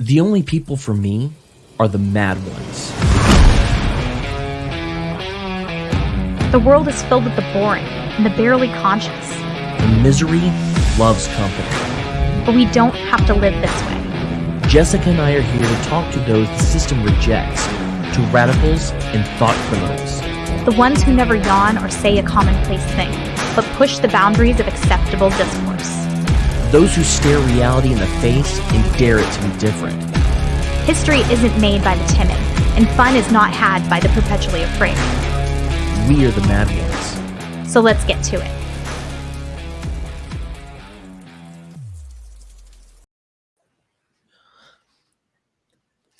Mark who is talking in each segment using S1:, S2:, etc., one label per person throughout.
S1: The only people for me are the mad ones.
S2: The world is filled with the boring and the barely conscious.
S1: The misery loves company.
S2: But we don't have to live this way.
S1: Jessica and I are here to talk to those the system rejects, to radicals and thought criminals.
S2: The ones who never yawn or say a commonplace thing, but push the boundaries of acceptable discourse.
S1: Those who stare reality in the face and dare it to be different.
S2: History isn't made by the timid, and fun is not had by the perpetually afraid.
S1: We are the mad ones.
S2: So let's get to it.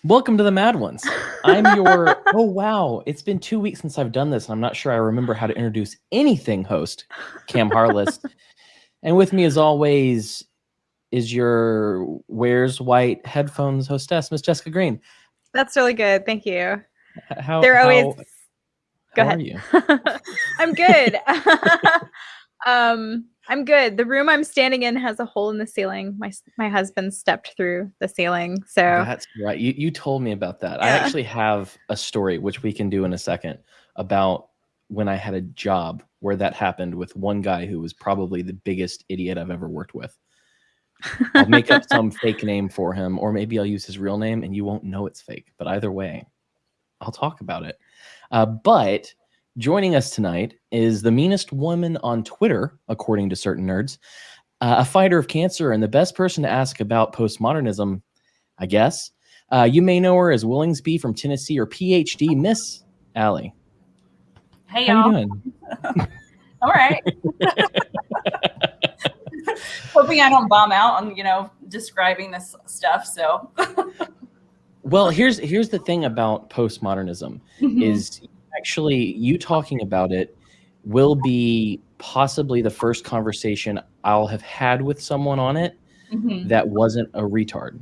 S1: Welcome to the Mad Ones. I'm your, oh wow, it's been two weeks since I've done this, and I'm not sure I remember how to introduce anything host, Cam Harless. And with me, as always, is your Wears White Headphones hostess, Miss Jessica Green.
S3: That's really good. Thank you.
S1: How,
S3: They're
S1: how,
S3: always. Go
S1: how
S3: ahead.
S1: are you?
S3: I'm good. um, I'm good. The room I'm standing in has a hole in the ceiling. My my husband stepped through the ceiling, so
S1: That's right. You you told me about that. I actually have a story which we can do in a second about when I had a job where that happened with one guy who was probably the biggest idiot I've ever worked with. I'll make up some fake name for him, or maybe I'll use his real name and you won't know it's fake. But either way, I'll talk about it. Uh, but joining us tonight is the meanest woman on Twitter, according to certain nerds, uh, a fighter of cancer, and the best person to ask about postmodernism, I guess. Uh, you may know her as Willingsby from Tennessee or PhD Miss Allie.
S4: Hey
S1: How
S4: y'all. All right. Hoping I don't bomb out on, you know, describing this stuff. So
S1: Well, here's here's the thing about postmodernism
S4: Mm-hmm.
S1: is actually you talking about it will be possibly the first conversation I'll have had with someone on it
S4: Mhm.
S1: that wasn't a retard.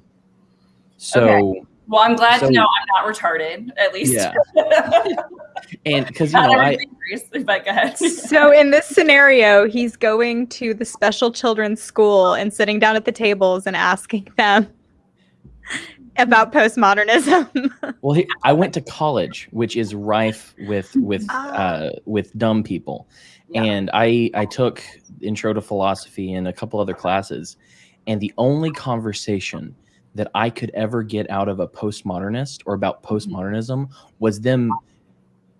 S1: So
S4: well, I'm glad
S1: So-
S4: to know I'm not retarded, at least.
S1: Yeah. And because you know I
S4: but go ahead.
S3: so in this scenario, he's going to the special children's school and sitting down at the tables and asking them about postmodernism.
S1: well he, I went to college, which is rife with with
S3: Ah.
S1: uh, with dumb people,
S4: Yeah.
S1: and I I took intro to philosophy and a couple other classes, and the only conversation that I could ever get out of a postmodernist or about postmodernism was them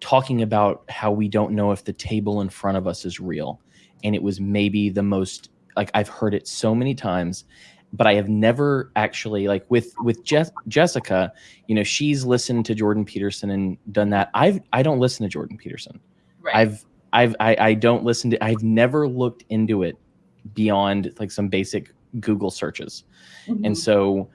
S1: talking about how we don't know if the table in front of us is real, and it was maybe the most like I've heard it so many times, but I have never actually like with with Jess, Jessica, you know, she's listened to Jordan Peterson and done that. I've I don't listen to Jordan Peterson.
S4: right.
S1: I've I've I, I don't listen to I've never looked into it beyond like some basic Google searches.
S4: Mhm.
S1: And so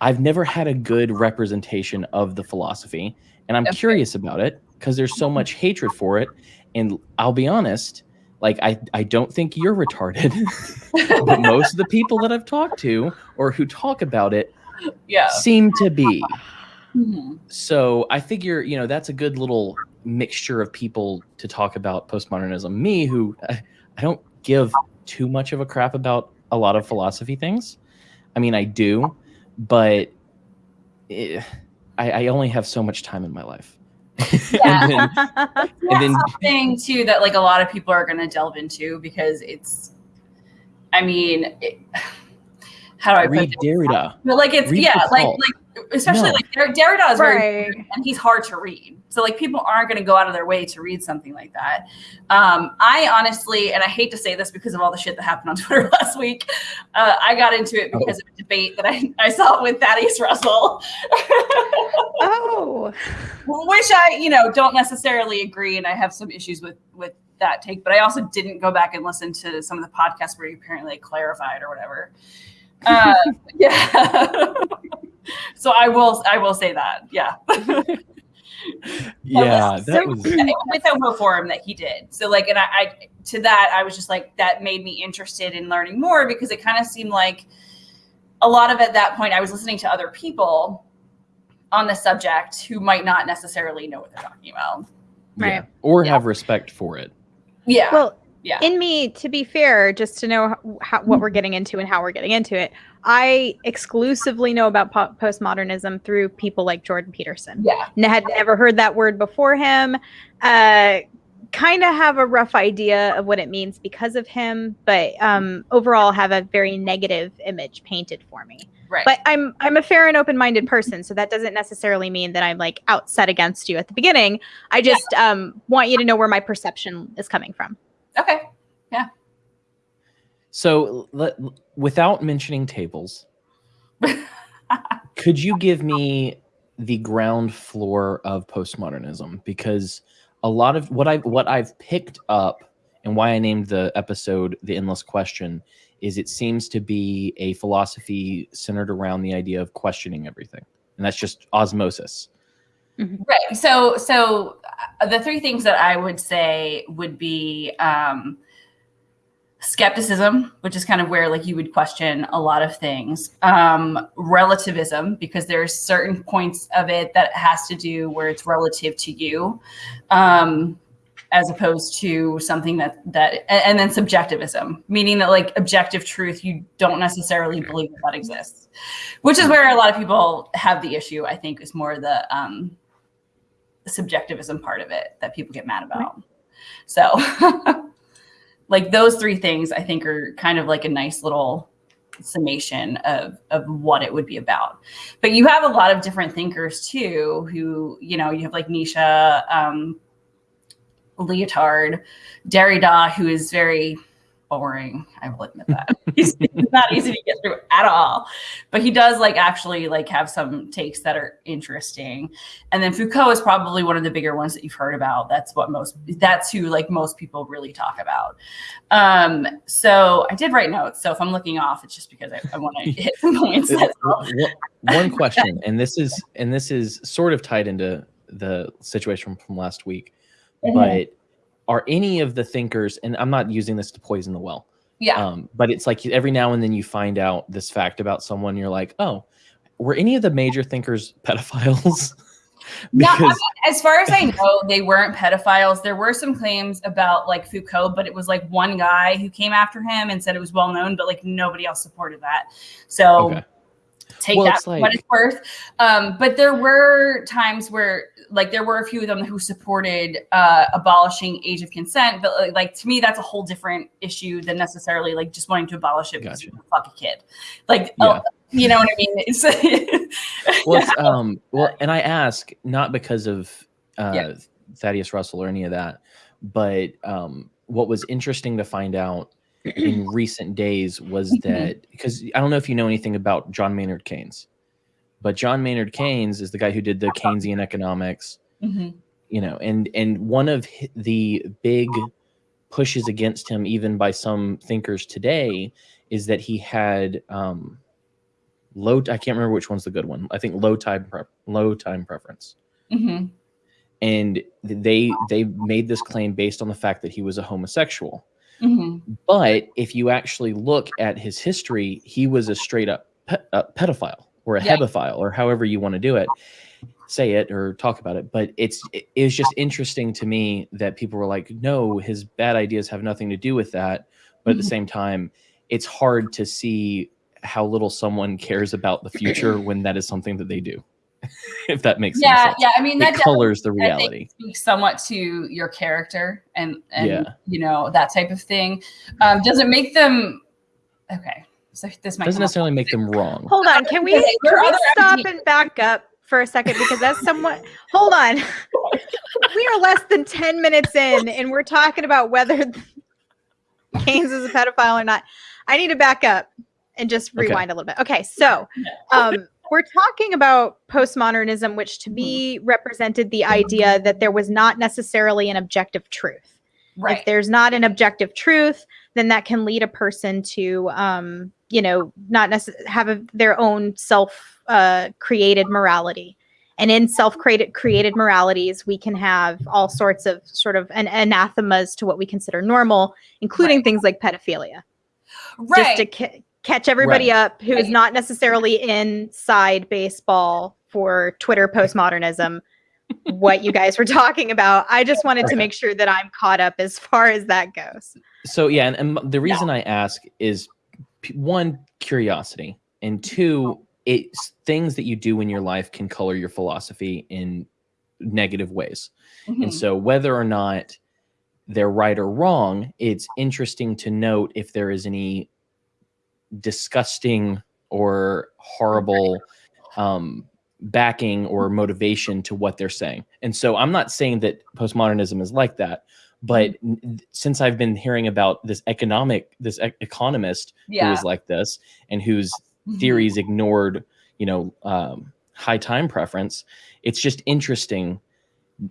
S1: I've never had a good representation of the philosophy. And I'm
S4: Okay.
S1: curious about it because there's so much hatred for it. And I'll be honest, like I, I don't think you're retarded. but most of the people that I've talked to or who talk about it
S4: yeah.
S1: seem to be.
S4: Mhm.
S1: So I figure, you know, that's a good little mixture of people to talk about postmodernism. Me, who I, I don't give too much of a crap about a lot of philosophy things. I mean, I do, but eh, I, I only have so much time in my life.
S4: Yeah.
S1: and then,
S4: That's
S1: and then
S4: something too that like a lot of people are going to delve into because it's, I mean, it, how do I put
S1: read
S4: it?
S1: Derrida.
S4: But like it's
S1: Read
S4: yeah, like like especially
S1: No.
S4: like Der- Derrida is very
S3: right.
S4: and he's hard to read. So like people aren't going to go out of their way to read something like that. Um, I honestly, and I hate to say this because of all the shit that happened on Twitter last week, uh, I got into it because of a debate that I, I saw with Thaddeus Russell,
S3: Oh,
S4: which I you know don't necessarily agree, and I have some issues with with that take. But I also didn't go back and listen to some of the podcasts where he apparently clarified or whatever. Uh, yeah. So I will I will say that yeah.
S1: Yeah, that
S3: so-
S1: was
S4: with Homo Forum that he did. So like, and I, I to that I was just like that made me interested in learning more because it kind of seemed like a lot of at that point I was listening to other people on the subject who might not necessarily know what they're talking about.
S1: yeah.
S3: Right.
S1: or
S4: Yeah.
S1: have respect for it.
S4: Yeah.
S3: well,
S4: Yeah.
S3: in me to be fair just to know how, how, what hmm. we're getting into and how we're getting into it i exclusively know about po- postmodernism through people like jordan peterson
S4: yeah.
S3: N- had never heard that word before him uh, kind of have a rough idea of what it means because of him but um, overall have a very negative image painted for me
S4: Right.
S3: but i'm i'm a fair and open-minded person so that doesn't necessarily mean that i'm like outset against you at the beginning i just um, want you to know where my perception is coming from
S4: okay. Yeah.
S1: So, let, without mentioning tables, could you give me the ground floor of postmodernism? Because a lot of what I've what I've picked up and why I named the episode "The Endless Question" is it seems to be a philosophy centered around the idea of questioning everything, and that's just osmosis.
S4: Right. So, so uh, the three things that I would say would be um, skepticism, which is kind of where like you would question a lot of things. Um, relativism, because there's certain points of it that has to do where it's relative to you, um, as opposed to something that that, and, and then subjectivism, meaning that like objective truth, you don't necessarily believe that, that exists, which is where a lot of people have the issue. I think is more the um, subjectivism part of it that people get mad about. So, like those three things, I think are kind of like a nice little summation of of what it would be about. But you have a lot of different thinkers too, who you know you have like Nietzsche um, Lyotard, Derrida, who is very boring. I will admit that he's not easy to get through at all, but he does like actually like have some takes that are interesting. And then Foucault is probably one of the bigger ones that you've heard about. That's what most that's who like most people really talk about. Um, so I did write notes. So if I'm looking off, it's just because I, I want to hit some points.
S1: One- question, and this is and this is sort of tied into the situation from last week,
S4: Mhm.
S1: but are any of the thinkers and i'm not using this to poison the well
S4: yeah.
S1: um, but it's like every now and then you find out this fact about someone you're like oh were any of the major thinkers pedophiles
S4: No,
S1: because
S4: mean, as far as I know, they weren't pedophiles. There were some claims about like Foucault, but it was like one guy who came after him and said it was well known, but like nobody else supported that. So
S1: okay
S4: take
S1: Well,
S4: that
S1: it's
S4: for what it's worth. Um, but there were times where, like, there were a few of them who supported uh, abolishing age of consent. But like, like, to me, that's a whole different issue than necessarily like just wanting to abolish it because you fuck a kid. Like,
S1: Yeah.
S4: oh, you know what I mean? It's
S1: well it's, um well and i ask not because of uh
S4: Yeah.
S1: thaddeus russell or any of that but um what was interesting to find out in recent days was
S4: Mhm.
S1: that because i don't know if you know anything about john maynard keynes but john maynard keynes is the guy who did the keynesian economics
S4: Mhm.
S1: you know and and one of the big pushes against him even by some thinkers today is that he had um low i can't remember which one's the good one i think low time low time preference
S4: Mhm.
S1: and they they made this claim based on the fact that he was a homosexual
S4: Mhm.
S1: but if you actually look at his history he was a straight up pe- uh, pedophile or a
S4: Yeah.
S1: hebephile or however you want to do it say it or talk about it but it's it was just interesting to me that people were like no his bad ideas have nothing to do with that but at the
S4: Mhm.
S1: same time it's hard to see how little someone cares about the future when that is something that they do if that makes
S4: Yeah,
S1: sense
S4: yeah. Yeah. I mean, that
S1: it colors the
S4: definitely, I think,
S1: reality
S4: speaks somewhat to your character and and
S1: Yeah.
S4: you know that type of thing. Um, does it make them okay? So this might
S1: doesn't
S4: come up.
S1: necessarily make them wrong
S3: Hold on, can we,
S4: Okay,
S3: can we stop
S4: MD
S3: and back up for a second because that's somewhat. Hold on, we are less than ten minutes in, and we're talking about whether Keynes is a pedophile or not. I need to back up and just
S1: Okay.
S3: rewind a little bit. Okay, so um, we're talking about postmodernism, which to me represented the idea that there was not necessarily an objective truth.
S4: right.
S3: If there's not an objective truth, then that can lead a person to, um, you know, not necessarily have a, their own self uh, created morality. And in self created created moralities, we can have all sorts of sort of an anathemas to what we consider normal, including
S4: Right.
S3: things like pedophilia,
S4: right.
S3: just to catch everybody
S1: Right.
S3: up who is not necessarily inside baseball for Twitter postmodernism. what you guys were talking about. I just wanted to make sure that I'm caught up as far as that goes.
S1: So yeah, and, and the reason I ask is one curiosity, and two, it's things that you do in your life can color your philosophy in negative ways.
S4: Mhm.
S1: And so whether or not they're right or wrong, it's interesting to note if there is any disgusting or horrible um, backing or motivation to what they're saying. And so I'm not saying that postmodernism is like that, but since I've been hearing about this economic, this e- economist who
S4: yeah.
S1: is like this and whose
S4: Mhm.
S1: theories ignored, you know, um, high time preference, it's just interesting.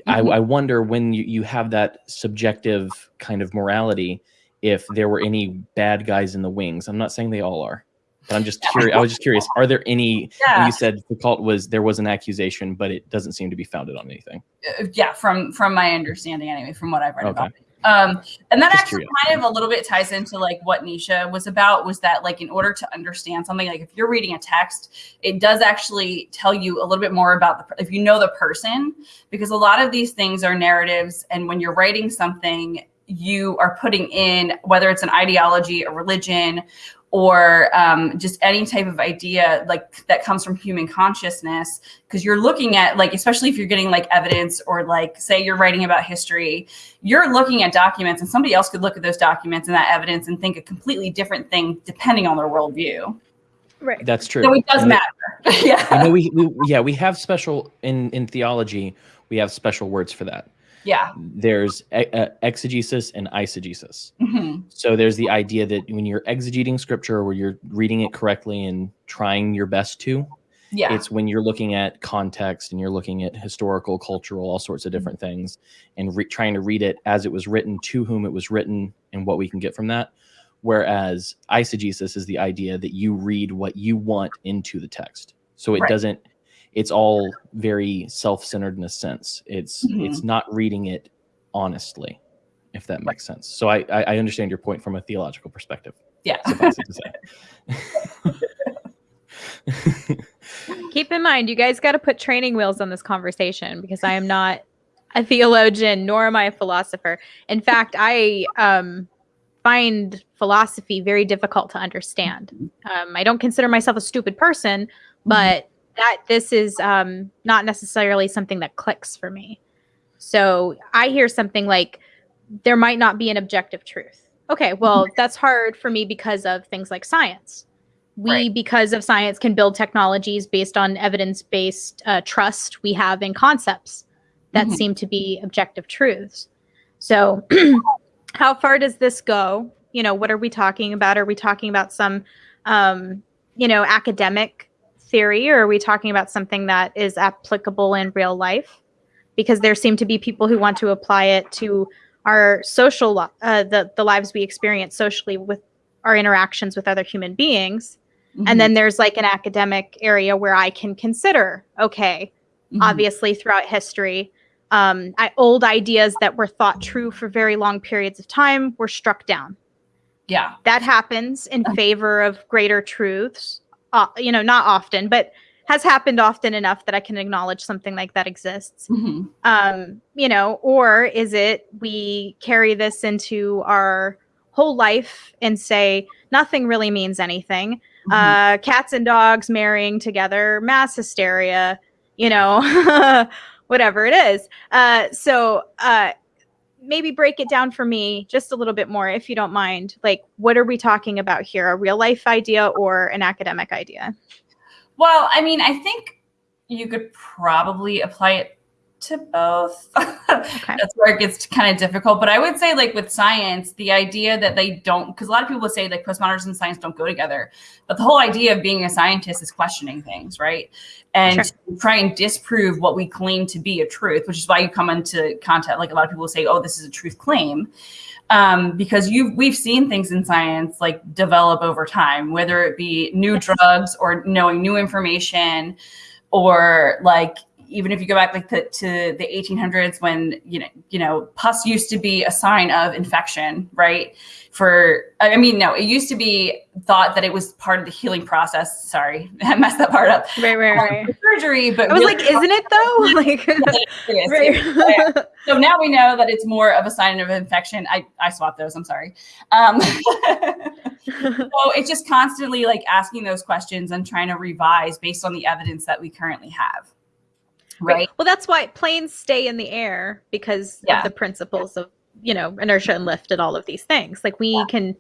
S1: I,
S4: Mhm.
S1: I wonder when you, you have that subjective kind of morality, if there were any bad guys in the wings. I'm not saying they all are, but I'm just curious. I was just curious. Are there any?
S4: Yeah.
S1: You said Foucault was there was an accusation, but it doesn't seem to be founded on anything.
S4: Uh, yeah, from from my understanding anyway, from what I've read
S1: Okay.
S4: about it. Um, and that
S1: Just
S4: actually
S1: curious.
S4: kind of a little bit ties into like what Nietzsche was about was that like in order to understand something, like if you're reading a text, it does actually tell you a little bit more about the if you know the person, because a lot of these things are narratives, and when you're writing something, you are putting in whether it's an ideology, a religion, or um, just any type of idea like that comes from human consciousness because you're looking at like especially if you're getting like evidence or like say you're writing about history you're looking at documents and somebody else could look at those documents and that evidence and think a completely different thing depending on their worldview
S3: Right.
S1: That's true.
S4: so it does
S1: And the-
S4: matter
S1: I
S4: yeah
S1: we, we yeah we have special in in theology we have special words for that.
S4: Yeah
S1: There's exegesis and eisegesis.
S4: Mhm.
S1: So there's the idea that when you're exegeting scripture, where you're reading it correctly and trying your best to,
S4: yeah
S1: it's when you're looking at context and you're looking at historical, cultural, all sorts of different things, and re- trying to read it as it was written, to whom it was written, and what we can get from that. Whereas eisegesis is the idea that you read what you want into the text, so it
S4: Right.
S1: doesn't. It's all very self-centered in a sense. It's
S4: Mhm.
S1: it's not reading it honestly, if that makes sense. So I I I understand your point from a theological perspective.
S4: yeah
S1: Suffice it.
S3: Keep in mind, you guys got to put training wheels on this conversation because I am not a theologian nor am I a philosopher. In fact, I um, find philosophy very difficult to understand. Um, I don't consider myself a stupid person, but that this is um, not necessarily something that clicks for me. So I hear something like, there might not be an objective truth. Okay, well, that's hard for me because of things like science. We,
S4: Right.
S3: because of science, can build technologies based on evidence based uh, trust we have in concepts that
S4: Mhm.
S3: seem to be objective truths. So, how far does this go? You know, what are we talking about? Are we talking about some, um, you know, academic theory, or are we talking about something that is applicable in real life? Because there seem to be people who want to apply it to our social, uh, the the lives we experience socially with our interactions with other human beings.
S4: Mhm.
S3: And then there's like an academic area where I can consider, okay,
S4: Mhm.
S3: obviously throughout history um, I, old ideas that were thought true for very long periods of time were struck down
S4: yeah
S3: that happens in favor of greater truths uh, you know not often but has happened often enough that i can acknowledge something like that exists
S4: Mhm.
S3: um, you know, or is it we carry this into our whole life and say nothing really means anything?
S4: Mhm.
S3: Uh, cats and dogs marrying together, mass hysteria, you know, whatever it is. Uh, so uh, maybe break it down for me just a little bit more, if you don't mind. Like, what are we talking about here? A real life idea or an academic idea?
S4: Well, I mean, I think you could probably apply it to both. That's where it gets kind of difficult. But I would say, like with science, the idea that they don't, because a lot of people say like postmodernism and science don't go together. But the whole idea of being a scientist is questioning things, right? And
S3: Sure.
S4: try and disprove what we claim to be a truth, which is why you come into contact. Like a lot of people say, oh, this is a truth claim. Um, because you we've seen things in science like develop over time, whether it be new drugs or knowing new information or like even if you go back like to, to the 1800s when you know you know pus used to be a sign of infection right for i mean no it used to be thought that it was part of the healing process sorry i messed that part up
S3: Right, right,
S4: um,
S3: right.
S4: for surgery but
S3: I was
S4: really-
S3: like, isn't it though? Like,
S4: It is, it is.
S3: right.
S4: so now we know that it's more of a sign of infection i i swapped those i'm sorry um so it's just constantly like asking those questions and trying to revise based on the evidence that we currently have right
S3: Well, that's why planes stay in the air because
S4: Yeah.
S3: of the principles of, you know, inertia and lift and all of these things. Like we
S4: Yeah.
S3: can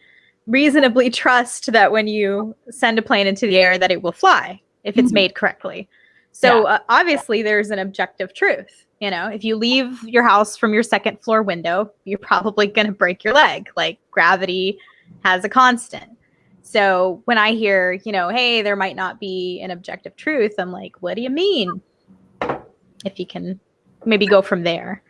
S3: reasonably trust that when you send a plane into the air that it will fly if it's
S4: Mhm.
S3: made correctly. So uh, obviously there's an objective truth. You know, if you leave your house from your second floor window, you're probably going to break your leg. Like gravity has a constant. So when I hear, you know, hey, there might not be an objective truth, I'm like, what do you mean? If you can maybe go from there.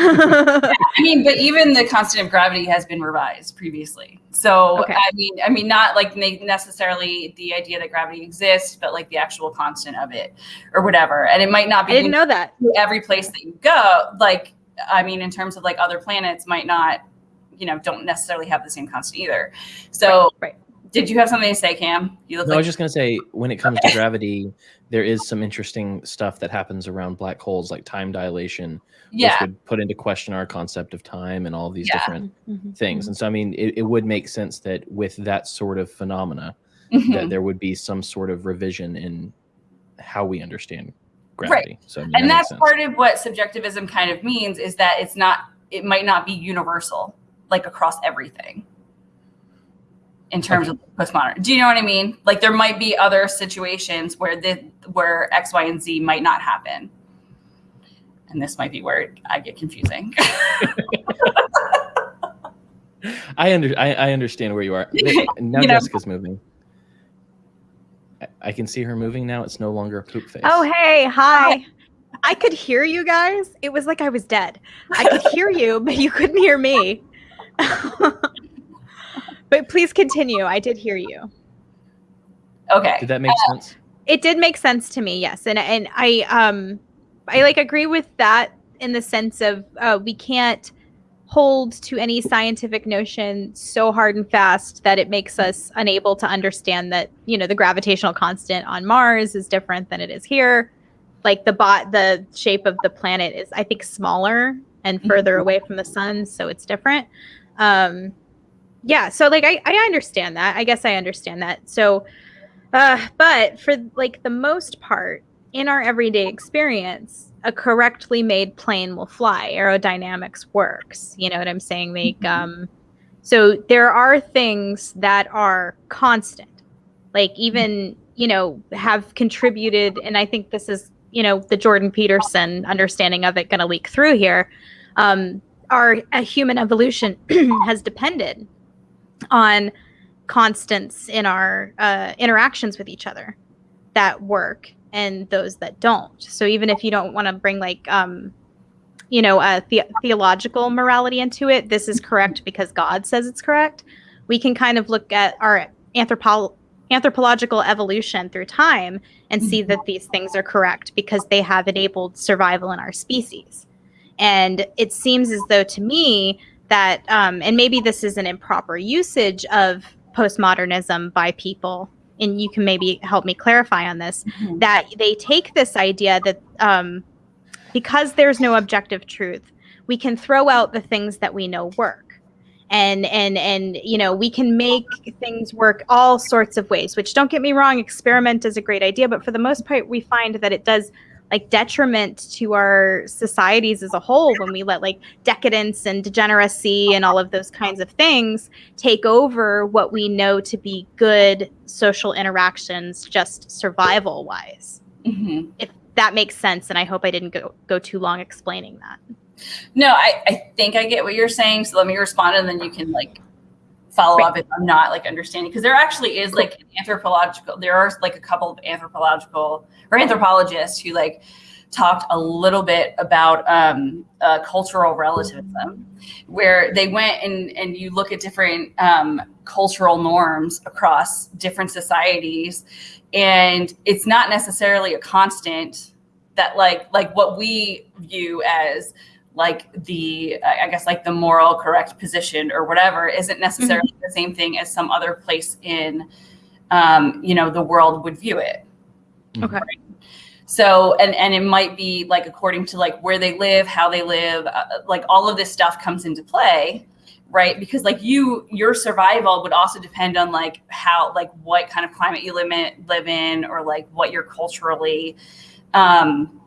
S4: I mean, but even the constant of gravity has been revised previously. So
S3: Okay.
S4: I mean, I mean, not like necessarily the idea that gravity exists, but like the actual constant of it, or whatever. And it might not be.
S3: I didn't know that.
S4: every place that you go. Like, I mean, in terms of like other planets, might not, you know, don't necessarily have the same constant either. So,
S3: Right.
S4: Did you have something to say, Cam? You look
S1: No, I was just going to say, when it comes to gravity, there is some interesting stuff that happens around black holes, like time dilation,
S4: yeah,
S1: which would put into question our concept of time and all these
S4: Yeah.
S1: different
S3: Mm-hmm.
S1: things. And so, I mean, it, it would make sense that with that sort of phenomena,
S4: Mhm.
S1: that there would be some sort of revision in how we understand gravity. So, I mean,
S4: and
S1: makes
S4: that's part of what subjectivism kind of means is that it's not it might not be universal like across everything in terms of postmodern do you know what i mean like there might be other situations where the where x y and z might not happen and this might be where i get confusing
S1: I under I, I understand where you are. Now
S4: You know.
S1: Jessica's moving. I, I can see her moving now. It's no longer a poop face.
S3: Oh, hey, hi. I could hear you guys. It was like I was dead. I could hear you, but you couldn't hear me. but please continue. I did hear you.
S4: okay
S1: Did that make sense?
S3: It did make sense to me, yes. And and I um I like agree with that in the sense of uh, we can't hold to any scientific notion so hard and fast that it makes us unable to understand that you know the gravitational constant on Mars is different than it is here. Like the bot, the shape of the planet is, I think, smaller and further away from the sun, so it's different. Um, yeah, so like I, I understand that. I guess I understand that. So, uh, but for like the most part, in our everyday experience, a correctly made plane will fly. Aerodynamics works. You know what I'm saying? Like,
S4: Mhm.
S3: um, so there are things that are constant, like even you know have contributed, and I think this is you know the Jordan Peterson understanding of it going to leak through here. Um, our human evolution has depended on constants in our uh, interactions with each other that work and those that don't. So even if you don't want to bring like um, you know a the- theological morality into it, this is correct because God says it's correct. We can kind of look at our anthropo- anthropological evolution through time and see that these things are correct because they have enabled survival in our species. And it seems as though to me that, um, and maybe this is an improper usage of postmodernism by people, and you can maybe help me clarify on this,
S4: Mhm.
S3: that they take this idea that um, because there's no objective truth, we can throw out the things that we know work. And and and you know we can make things work all sorts of ways. Which don't get me wrong, experiment is a great idea, but for the most part, we find that it does like detriment to our societies as a whole when we let like decadence and degeneracy and all of those kinds of things take over what we know to be good social interactions just survival wise
S4: Mhm.
S3: if that makes sense and i hope i didn't go, go too long explaining that
S4: No, I, I think I get what you're saying. So let me respond and then you can like follow
S3: Right.
S4: up if I'm not like understanding. Because there actually is like an anthropological, there are like a couple of anthropological or anthropologists who like talked a little bit about um, uh, cultural relativism, where they went and, and you look at different um, cultural norms across different societies, and it's not necessarily a constant that like like what we view as like the I guess like the moral correct position or whatever isn't necessarily mm-hmm. the same thing as some other place in um, you know the world would view it.
S3: Okay. Right?
S4: So and and it might be like according to like where they live, how they live, uh, like all of this stuff comes into play right because like you your survival would also depend on like how like what kind of climate you live in, live in or like what you're culturally um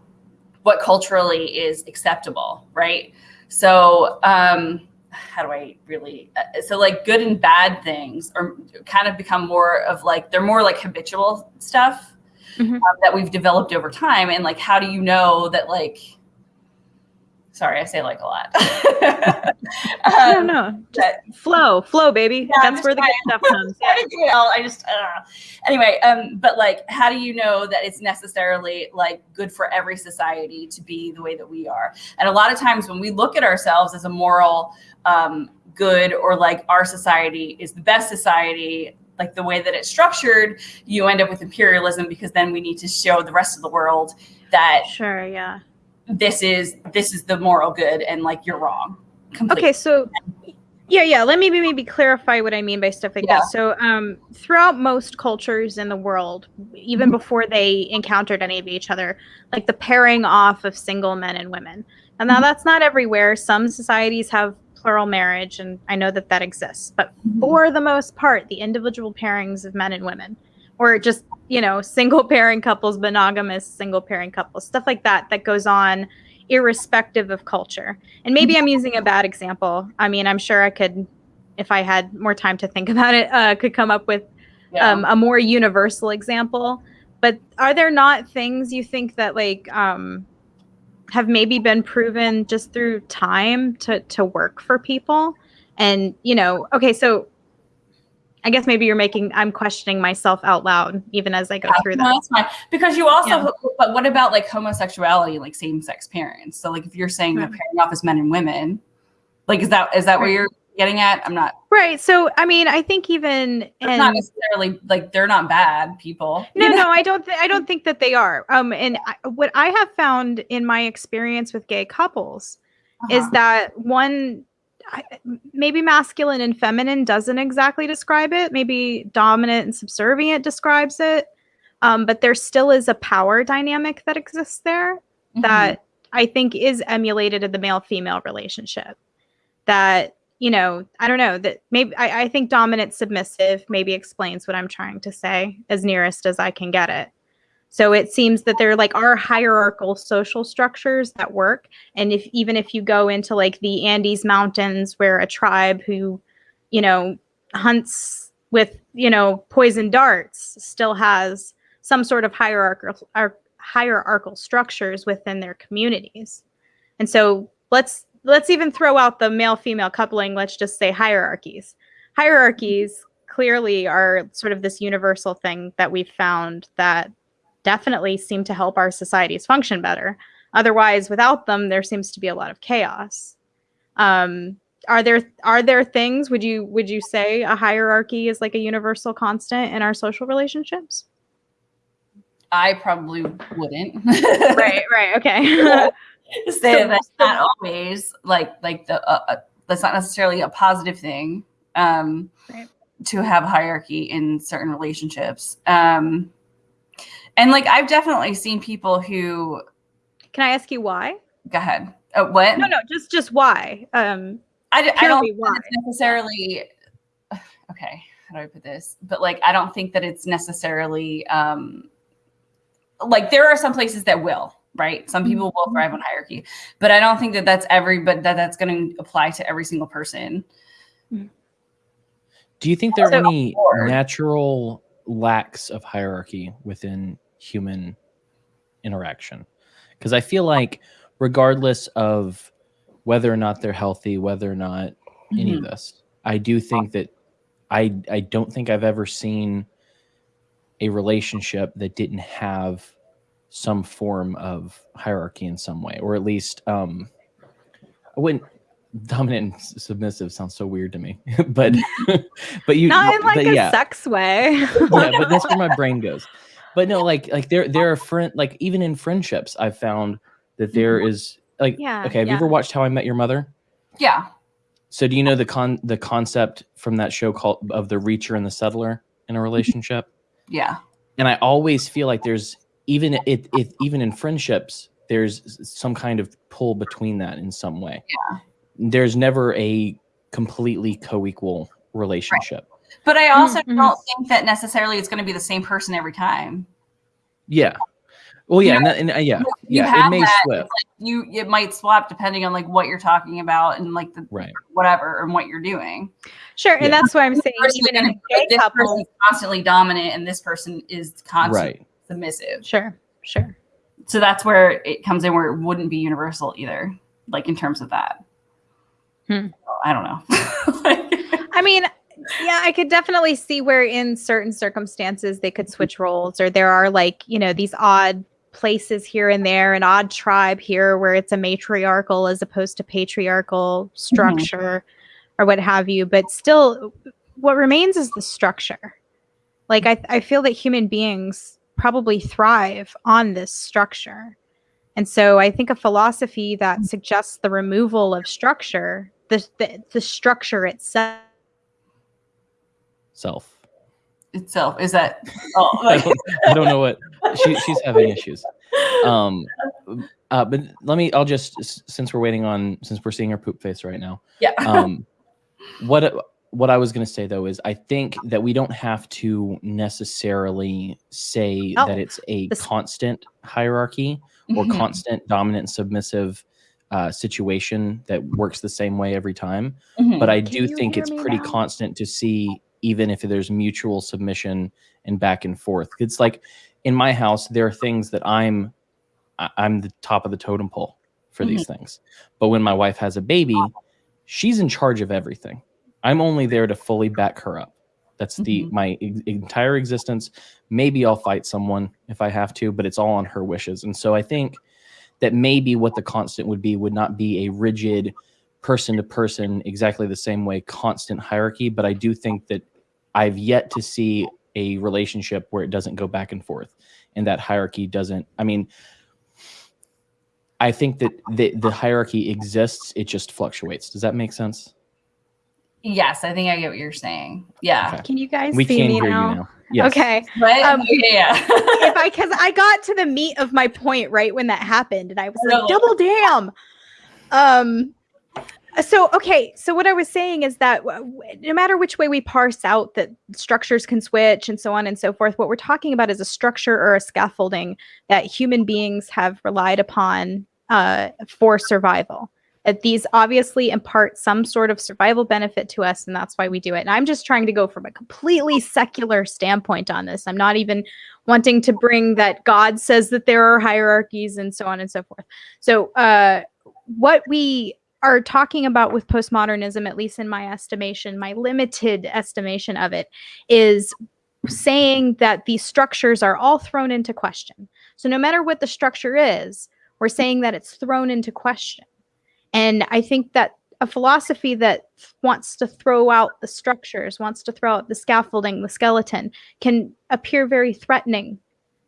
S4: what culturally is acceptable right so um how do i really uh, so like good and bad things or kind of become more of like they're more like habitual stuff mm-hmm. um, that we've developed over time and like how do you know that like Sorry, I say like a lot.
S3: um, no, no, just flow, flow, baby. Yeah, That's where the good stuff comes.
S4: I just uh, anyway. Um, but like, how do you know that it's necessarily like good for every society to be the way that we are? And a lot of times when we look at ourselves as a moral um, good or like our society is the best society like the way that it's structured you end up with imperialism because then we need to show the rest of the world that
S3: sure yeah
S4: this is this is the moral good and like you're wrong
S3: completely. okay so yeah yeah let me maybe clarify what i mean by stuff like yeah. that so um throughout most cultures in the world even mm-hmm. before they encountered any of each other like the pairing off of single men and women and now mm-hmm. that's not everywhere some societies have plural marriage and i know that that exists but mm-hmm. for the most part the individual pairings of men and women or just you know single pairing couples monogamous single pairing couples stuff like that that goes on irrespective of culture. And maybe i'm using a bad example. I mean i'm sure i could if i had more time to think about it uh, could come up with yeah. um, a more universal example. But are there not things you think that like um, have maybe been proven just through time to to work for people? And you know okay so I guess maybe you're making I'm questioning myself out loud even as I go through that.
S4: that's fine. Because you also yeah. but what about like homosexuality like same sex parents? So like if you're saying they're pairing off as men and women, like is that is that right. where you're getting at? I'm not
S3: right. So I mean, I think even
S4: it's not necessarily like they're not bad people.
S3: No, no, I don't. I don't think that they are. Um, and I, what I have found in my experience with gay couples uh-huh. is that one maybe masculine and feminine doesn't exactly describe it. Maybe dominant and subservient describes it. Um, but there still is a power dynamic that exists there mm-hmm. that I think is emulated in the male female relationship. That, you know, I don't know, that maybe I, I think dominant submissive maybe explains what I'm trying to say as nearest as I can get it. So it seems that there like are hierarchical social structures that work. And if even if you go into like the Andes Mountains where a tribe who, you know, hunts with, you know, poison darts still has some sort of hierarchical hierarchical structures within their communities. And so let's let's even throw out the male female coupling, let's just say hierarchies. Hierarchies clearly are sort of this universal thing that we've found that definitely seem to help our societies function better. Otherwise, without them, there seems to be a lot of chaos. Um, are there are there things would you would you say a hierarchy is like a universal constant in our social relationships?
S4: I probably wouldn't.
S3: right, right, okay.
S4: so, that's not always like like the uh, uh, that's not necessarily a positive thing um, right. to have hierarchy in certain relationships. Um, and like I've definitely seen people who
S3: Can I ask you why?
S4: Go ahead. Oh, what?
S3: No, no, just just why. Um
S4: I, I don't why. necessarily okay, how do I put this? But like I don't think that it's necessarily um like there are some places that will, right? Some people will thrive on hierarchy, but I don't think that that's every but that that's going to apply to every single person.
S1: Do you think there are any natural lacks of hierarchy within human interaction because i feel like regardless of whether or not they're healthy whether or not any of mm-hmm. this i do think that i i don't think i've ever seen a relationship that didn't have some form of hierarchy in some way or at least um i wouldn't dominant and submissive sounds so weird to me but but you
S3: not in like a yeah. sex way
S1: yeah but that's where my brain goes but no, like like there there are friend like even in friendships, I've found that there mm-hmm. is like
S3: Yeah,
S1: okay. Have you ever watched How I Met Your Mother?
S4: Yeah.
S1: So do you know the con the concept from that show called of the reacher and the settler in a mm-hmm. relationship?
S4: Yeah.
S1: and I always feel like there's even it, it even in friendships there's some kind of pull between that in some way.
S4: Yeah.
S1: There's never a completely co-equal relationship.
S4: But I also
S3: Mhm.
S4: don't think that necessarily it's going to be the same person every time.
S1: Yeah. Well, yeah,
S4: You
S1: and, that, and uh, yeah,
S4: you
S1: yeah, it may
S4: that,
S1: flip.
S4: You it might swap depending on like what you're talking about and like the
S1: Right.
S4: whatever and what you're doing.
S3: Sure, and
S1: Yeah.
S3: that's why I'm saying even in a
S4: is- this
S3: couple.
S4: person's constantly dominant and this person is constantly
S1: Right.
S4: submissive.
S3: Sure, sure.
S4: So that's where it comes in where it wouldn't be universal either, like in terms of that.
S3: Hmm.
S4: I don't know. Like-
S3: I mean, yeah, I could definitely see where in certain circumstances they could switch roles, or there are like, you know, these odd places here and there, an odd tribe here where it's a matriarchal as opposed to patriarchal mm-hmm. structure or what have you. But still, what remains is the structure. Like, I, I feel that human beings probably thrive on this structure. And so I think a philosophy that mm. suggests the removal of structure, the, the, the structure itself,
S1: Self.
S4: itself is that oh,
S1: I don't, I don't know what she, she's having issues. Um, uh, but let me. I'll just since we're waiting on since we're seeing her poop face right now.
S4: yeah.
S1: um what what i was going to say though is i think that we don't have to necessarily say
S3: Oh,
S1: that it's a
S3: this-
S1: constant hierarchy or
S4: Mhm.
S1: constant dominant submissive uh, situation that works the same way every time
S4: Mhm.
S1: but i
S3: Can
S1: do think it's pretty
S3: now?
S1: constant to see even if there's mutual submission and back and forth. It's like in my house there are things that i'm i'm the top of the totem pole for these things. But when my wife has a baby she's in charge of everything. I'm only there to fully back her up. That's the
S4: Mhm.
S1: my e- entire existence. Maybe i'll fight someone if i have to but it's all on her wishes. And so i think that maybe what the constant would be would not be a rigid person to person exactly the same way constant hierarchy but i do think that i've yet to see a relationship where it doesn't go back and forth and that hierarchy doesn't i mean i think that the, the hierarchy exists it just fluctuates does that make sense
S4: yes, I think I get what you're saying. Yeah.
S1: Okay.
S3: Can you guys
S1: we
S3: see
S1: can
S3: me
S1: hear
S3: now?
S1: you now yes
S3: Okay.
S4: But
S3: Um,
S4: yeah.
S3: if I because I got to the meat of my point right when that happened, and I was like, double damn. Um. So okay, so what I was saying is that no matter which way we parse out that structures can switch and so on and so forth, what we're talking about is a structure or a scaffolding that human beings have relied upon uh, for survival. That these obviously impart some sort of survival benefit to us, and that's why we do it. And I'm just trying to go from a completely secular standpoint on this. I'm not even wanting to bring that God says that there are hierarchies and so on and so forth. So, uh, what we are talking about with postmodernism, at least in my estimation, my limited estimation of it, is saying that these structures are all thrown into question. So, no matter what the structure is, we're saying that it's thrown into question. And I think that a philosophy that wants to throw out the structures, wants to throw out the scaffolding, the skeleton, can appear very threatening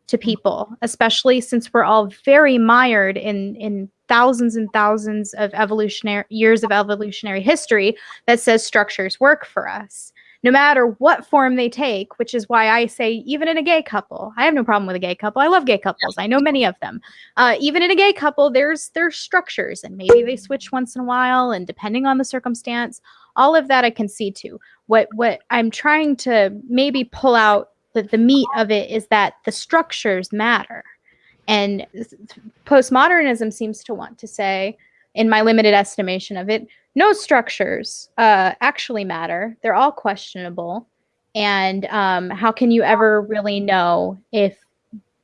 S3: to people, especially since we're all very mired in in thousands and thousands of evolutionary years of evolutionary history that says structures work for us. No matter what form they take which is why i say even in a gay couple i have no problem with a gay couple. I love gay couples. I know many of them. Uh, even in a gay couple there's there's structures and maybe they switch once in a while and depending on the circumstance all of that i can see too. What what i'm trying to maybe pull out the, the meat of it is that the structures matter and postmodernism seems to want to say in my limited estimation of it no structures uh, actually matter. They're all questionable. And um, how can you ever really know if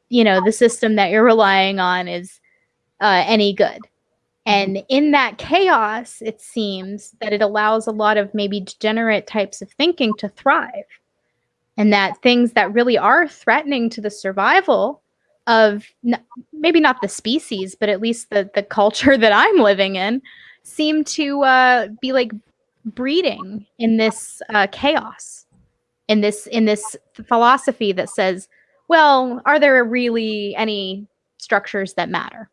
S3: you know the system that you're relying on is uh, any good? And in that chaos it seems that it allows a lot of maybe degenerate types of thinking to thrive. And that things that really are threatening to the survival of n- maybe not the species but at least the the culture that i'm living in seem to uh, be like breeding in this uh, chaos in this in this philosophy that says well, are there really any structures that matter?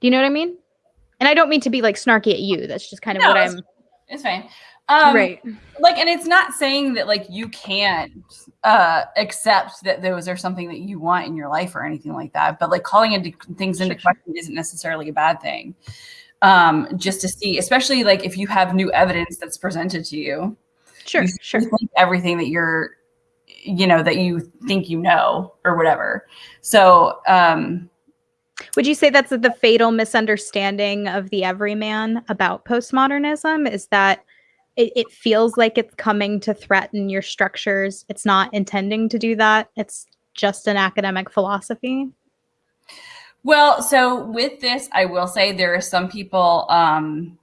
S3: Do you know what I mean? And I don't mean to be like snarky at you. That's just kind of
S4: No,
S3: what I'm
S4: It's fine. Um,
S3: right.
S4: like and it's not saying that like you can't uh accept that those are something that you want in your life or anything like that but like calling into things into question isn't necessarily a bad thing um just to see especially like if you have new evidence that's presented to you
S3: Sure,
S4: you
S3: sure.
S4: everything that you're you know that you think you know or whatever so um
S3: Would you say that's the fatal misunderstanding of the everyman about postmodernism? Is that it, it feels like it's coming to threaten your structures. It's not intending to do that. It's just an academic philosophy.
S4: Well, so with this, I will say there are some people. Um,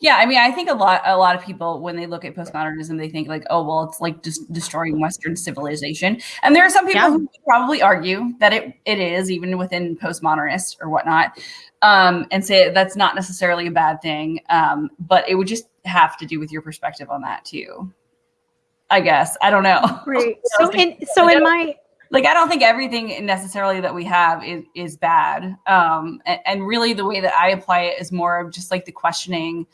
S4: yeah, I mean, I think a lot, a lot of people when they look at postmodernism, they think like, oh, well, it's like just destroying Western civilization. And there are some people
S3: Yeah.
S4: who probably argue that it it is, even within postmodernist or whatnot, um, and say that's not necessarily a bad thing. Um, but it would just have to do with your perspective on that too. I guess I don't know.
S3: Right. So in so in my
S4: like I don't think everything necessarily that we have is is bad. Um, and, and really the way that I apply it is more of just like the questioning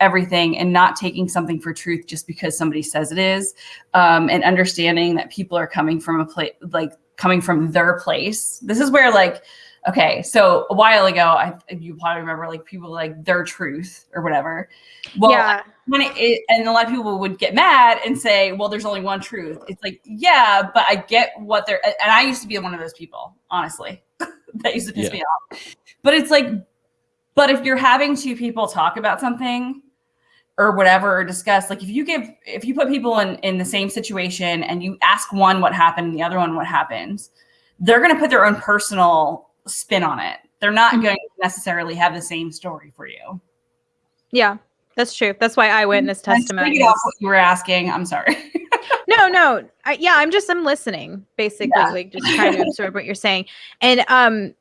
S4: everything and not taking something for truth just because somebody says it is, um, and understanding that people are coming from a place like coming from their place. This is where like. Okay, so a while ago, I you probably remember like people like their truth or whatever. Well,
S3: yeah.
S4: It, and a lot of people would get mad and say well there's only one truth it's like yeah but i get what they're and i used to be one of those people honestly that used to piss
S1: Yeah.
S4: me off but it's like but if you're having two people talk about something or whatever or discuss like if you give if you put people in in the same situation and you ask one what happened and the other one what happens they're going to put their own personal spin on it they're not
S3: Mhm.
S4: going to necessarily have the same story for you
S3: Yeah. That's true. That's why eyewitness
S4: I
S3: testimony.
S4: figured out
S3: is-
S4: what you were asking i'm sorry
S3: no no I, yeah i'm just i'm listening basically
S4: Yeah.
S3: like just trying to absorb what you're saying and um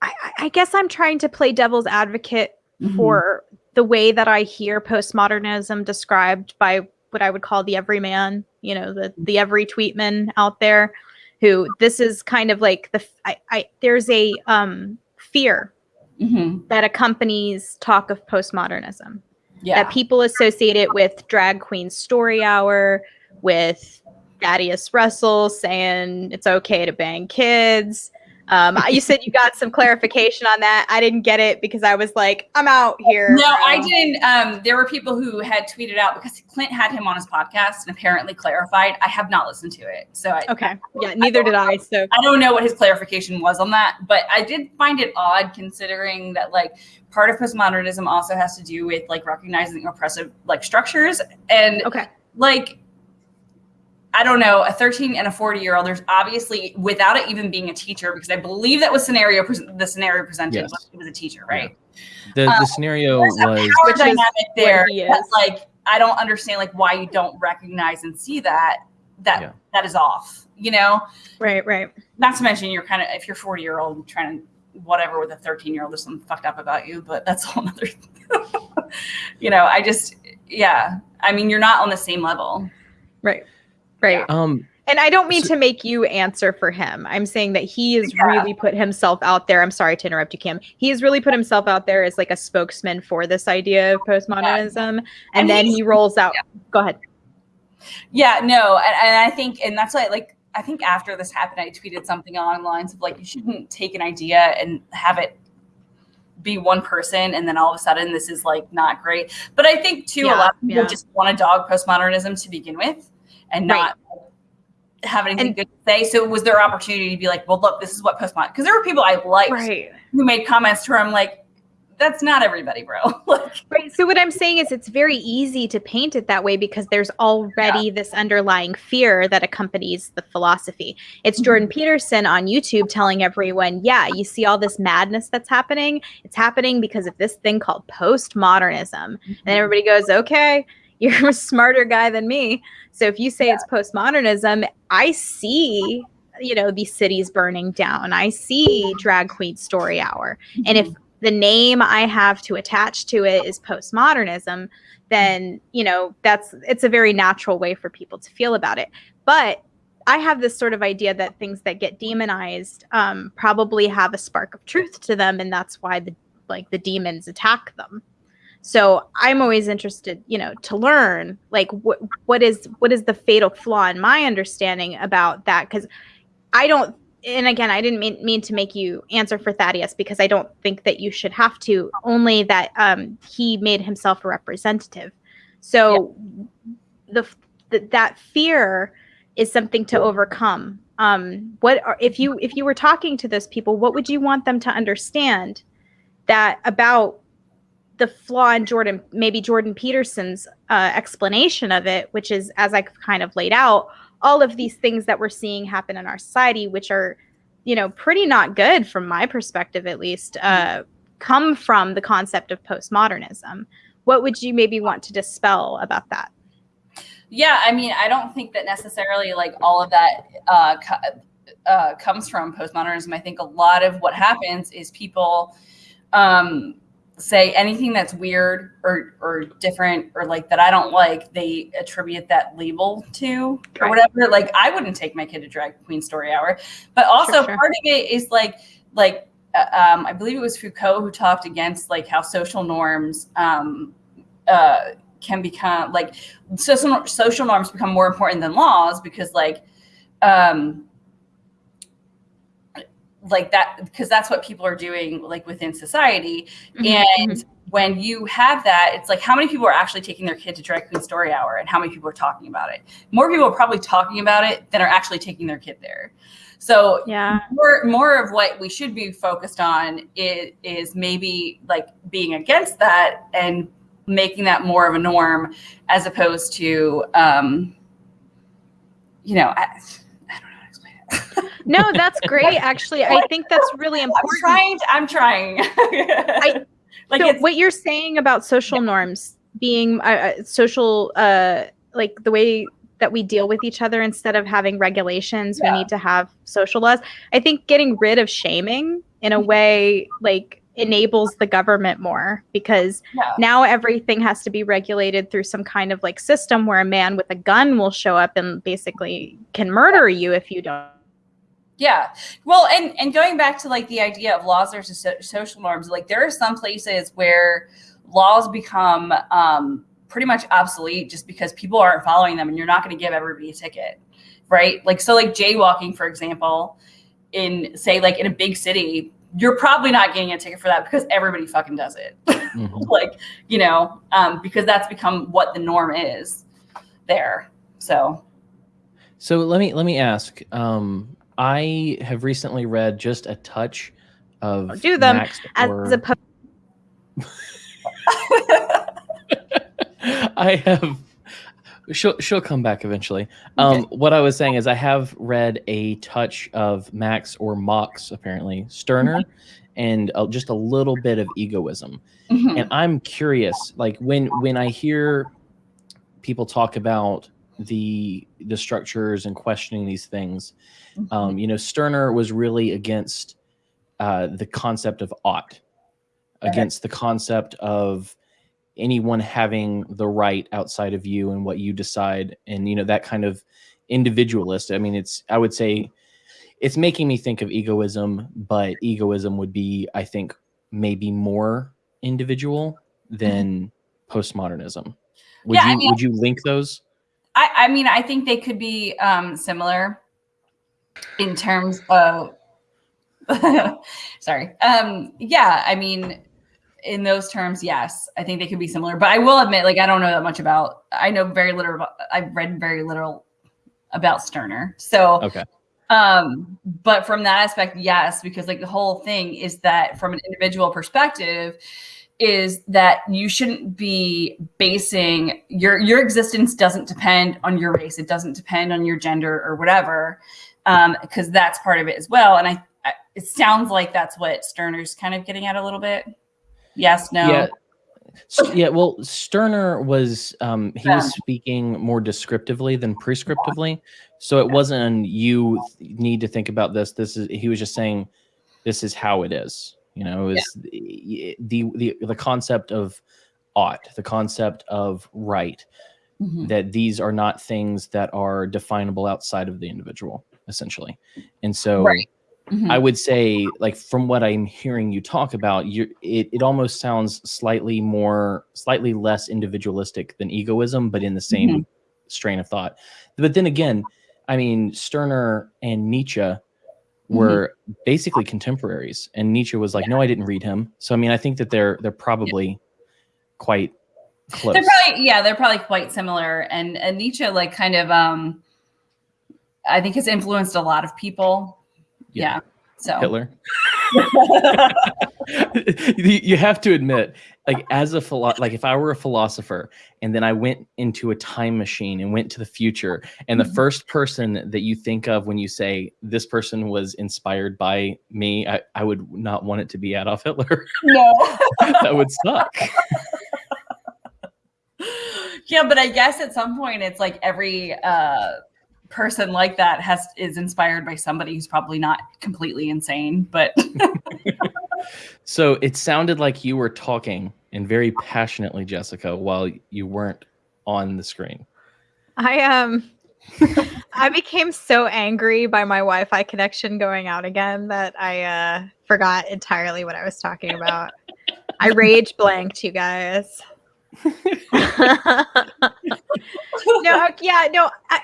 S3: I, I- I guess i'm trying to play devil's advocate
S4: Mhm.
S3: for the way that i hear postmodernism described by what i would call the everyman you know the the every tweetman out there who this is kind of like the I, I there's a um fear
S4: Mhm.
S3: that accompanies talk of postmodernism
S4: Yeah.
S3: that people associate it with drag queen story hour with Thaddeus Russell saying it's okay to bang kids. Um, you said you got some clarification on that. I didn't get it because I was like, I'm out here.
S4: no, I
S3: Um,
S4: didn't. Um, there were people who had tweeted out because Clint had him on his podcast and apparently clarified. I have not listened to it, so I,
S3: Okay. Yeah, neither did I. So
S4: I don't know what his clarification was on that. But I did find it odd considering that like part of postmodernism also has to do with like recognizing oppressive like structures and
S3: okay.
S4: like I don't know, a 13 and a 40 year old. There's obviously without it even being a teacher, because I believe that was scenario the scenario presented
S1: Yes.
S4: was, it was a teacher, right?
S1: The
S4: Uh,
S1: the scenario
S4: There's a
S1: was
S4: power dynamic there that,
S3: is.
S4: like I don't understand like why you don't recognize and see that that
S1: Yeah.
S4: that is off. You know,
S3: Right, right.
S4: not to mention you're kind of if you're 40 year old trying to whatever with a 13 year old there's something fucked up about you, but that's a whole other. you know, I just yeah. I mean, you're not on the same level.
S3: Right. Right.
S1: um
S3: And I don't mean
S1: So-
S3: to make you answer for him. I'm saying that he has
S4: Yeah.
S3: really put himself out there. I'm sorry to interrupt you, Kim. He has really put himself out there as like a spokesman for this idea of postmodernism. And,
S4: And
S3: then he rolls out. Go ahead.
S4: Yeah, no, and, and I think, and that's why, like, I think after this happened, I tweeted something along the lines of like, you shouldn't take an idea and have it be one person, and then all of a sudden this is like not great. But I think too, a lot of people
S3: yeah.
S4: just want to dog postmodernism to begin with, and
S3: Right.
S4: not have anything
S3: And-
S4: good to say. So it was their opportunity to be like, well, look, this is what postmodern. Because there were people I liked
S3: Right.
S4: who made comments to where I'm like, that's not everybody, bro. like,
S3: Right. So what I'm saying is it's very easy to paint it that way because there's already this underlying fear that accompanies the philosophy. It's Jordan mm-hmm. Peterson on YouTube telling everyone, yeah, you see all this madness that's happening. It's happening because of this thing called postmodernism. And then everybody goes, okay, you're a smarter guy than me. So if you say it's postmodernism, I see, you know, these cities burning down. I see drag queen story hour. And if the name I have to attach to it is postmodernism, then, you know, that's it's a very natural way for people to feel about it. But I have this sort of idea that things that get demonized um, probably have a spark of truth to them, and that's why the like the demons attack them. So I'm always interested, you know, to learn like what what is what is the fatal flaw in my understanding about that because I don't and again I didn't mean, mean to make you answer for Thaddeus because I don't think that you should have to only that um, he made himself a representative. So the, the that fear is something to overcome. Um, what are, if you if you were talking to those people, what would you want them to understand that about the flaw in Jordan, maybe Jordan Peterson's uh, explanation of it, which is as I kind of laid out, all of these things that we're seeing happen in our society, which are, you know, pretty not good from my perspective, at least, uh, come from the concept of postmodernism. What would you maybe want to dispel about that?
S4: Yeah, I mean, I don't think that necessarily like all of that uh, uh, comes from postmodernism. I think a lot of what happens is people um, say anything that's weird or or different or like that I don't like, they attribute that label to or right. whatever. Like I wouldn't take my kid to drag queen story hour, but also sure, sure. part of it is like like uh, um, I believe it was Foucault who talked against like how social norms um, uh, can become like social social norms become more important than laws because like um, like that because that's what people are doing like within society mm-hmm. and mm-hmm. when you have that it's like how many people are actually taking their kid to drag queen story hour and how many people are talking about it more people are probably talking about it than are actually taking their kid there so
S3: yeah
S4: more, more of what we should be focused on is, is maybe like being against that and making that more of a norm as opposed to um you know I,
S3: no, that's great. Actually, I think that's really important.
S4: I'm trying. To, I'm trying. I,
S3: like so what you're saying about social norms being uh, uh, social, uh, like the way that we deal with each other instead of having regulations, yeah. we need to have social laws. I think getting rid of shaming in a mm-hmm. way like enables the government more because yeah. now everything has to be regulated through some kind of like system where a man with a gun will show up and basically can murder you if you don't
S4: yeah. Well, and and going back to like the idea of laws versus so- social norms, like there are some places where laws become um, pretty much obsolete just because people aren't following them, and you're not going to give everybody a ticket, right? Like so, like jaywalking, for example, in say like in a big city, you're probably not getting a ticket for that because everybody fucking does it. Mm-hmm. like you know, um, because that's become what the norm is there. So.
S1: So let me let me ask. Um, I have recently read just a touch of
S3: do them Max as or... a
S1: I have she'll she'll come back eventually. Um, okay. What I was saying is I have read a touch of Max or Mox apparently Stirner, mm-hmm. and uh, just a little bit of egoism. Mm-hmm. And I'm curious, like when when I hear people talk about the the structures and questioning these things. Mm-hmm. Um, you know, Stirner was really against uh, the concept of ought, against the concept of anyone having the right outside of you and what you decide, and you know that kind of individualist. I mean, it's I would say it's making me think of egoism, but egoism would be, I think, maybe more individual than mm-hmm. postmodernism. Would yeah, you I mean, would you link those?
S4: I, I mean, I think they could be um, similar in terms of. sorry. Um, yeah, I mean, in those terms, yes, I think they could be similar. But I will admit, like, I don't know that much about. I know very little. About, I've read very little about Stirner. So
S1: okay.
S4: Um, but from that aspect, yes, because like the whole thing is that from an individual perspective, is that you shouldn't be basing your your existence doesn't depend on your race. It doesn't depend on your gender or whatever because um, that's part of it as well. And I, I, it sounds like that's what Stirner's kind of getting at a little bit. Yes no?
S1: Yeah. Yeah well Stirner was um he yeah. was speaking more descriptively than prescriptively. So it wasn't you need to think about this. This is he was just saying this is how it is you know, is yeah. the, the the the concept of ought, the concept of right.
S4: Mhm.
S1: that these are not things that are definable outside of the individual, essentially. And so
S4: Right. Mhm.
S1: I would say, like from what I'm hearing you talk about, you it, it almost sounds slightly more, slightly less individualistic than egoism, but in the same
S4: Mhm.
S1: strain of thought. But then again, I mean, Stirner and Nietzsche
S4: Mm-hmm.
S1: were basically contemporaries, and Nietzsche was like, "No, I didn't read him." So I mean, I think that they're they're probably quite close.
S4: They're probably yeah, they're probably quite similar. And and Nietzsche like kind of um I think has influenced a lot of people.
S1: Yeah.
S4: Yeah. So
S1: Hitler. you you have to admit, like as a philo- like if I were a philosopher and then I went into a time machine and went to the future, and the
S4: Mhm.
S1: first person that you think of when you say this person was inspired by me, I, I would not want it to be Adolf Hitler.
S4: no.
S1: that would suck.
S4: yeah, but I guess at some point it's like every uh person like that has is inspired by somebody who's probably not completely insane, but
S1: So it sounded like you were talking and very passionately, Jessica, while you weren't on the screen.
S3: I um I became so angry by my Wi-Fi connection going out again that I uh forgot entirely what I was talking about. I rage blanked you guys. no, yeah, no, I,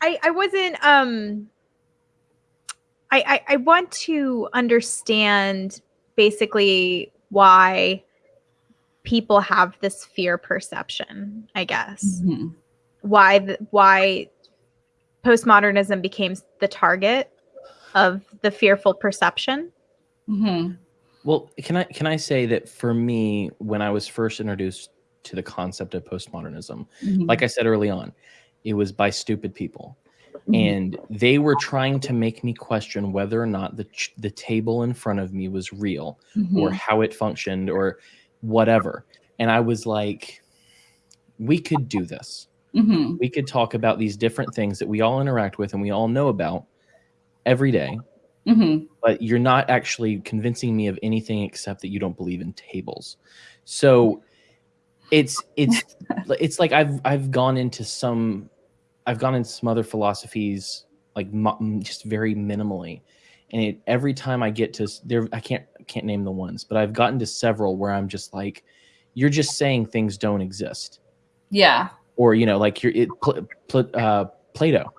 S3: I, I wasn't. Um, I, I, I want to understand basically why people have this fear perception. I guess
S4: Mhm.
S3: why the, why postmodernism became the target of the fearful perception.
S4: Mhm.
S1: Well, can I can I say that for me, when I was first introduced to the concept of postmodernism,
S4: Mhm.
S1: like I said early on, it was by stupid people. And they were trying to make me question whether or not the ch- the table in front of me was real or
S4: Mhm.
S1: how it functioned or whatever. And I was like, we could do this.
S4: Mhm.
S1: We could talk about these different things that we all interact with and we all know about every day
S4: Mhm.
S1: but you're not actually convincing me of anything except that you don't believe in tables. So it's it's it's like I've I've gone into some I've gone into some other philosophies like mm, just very minimally, and it, every time I get to there I can't I can't name the ones, but I've gotten to several where I'm just like, you're just saying things don't exist,
S4: Yeah.
S1: or you know like you're it, pl- pl- uh, Plato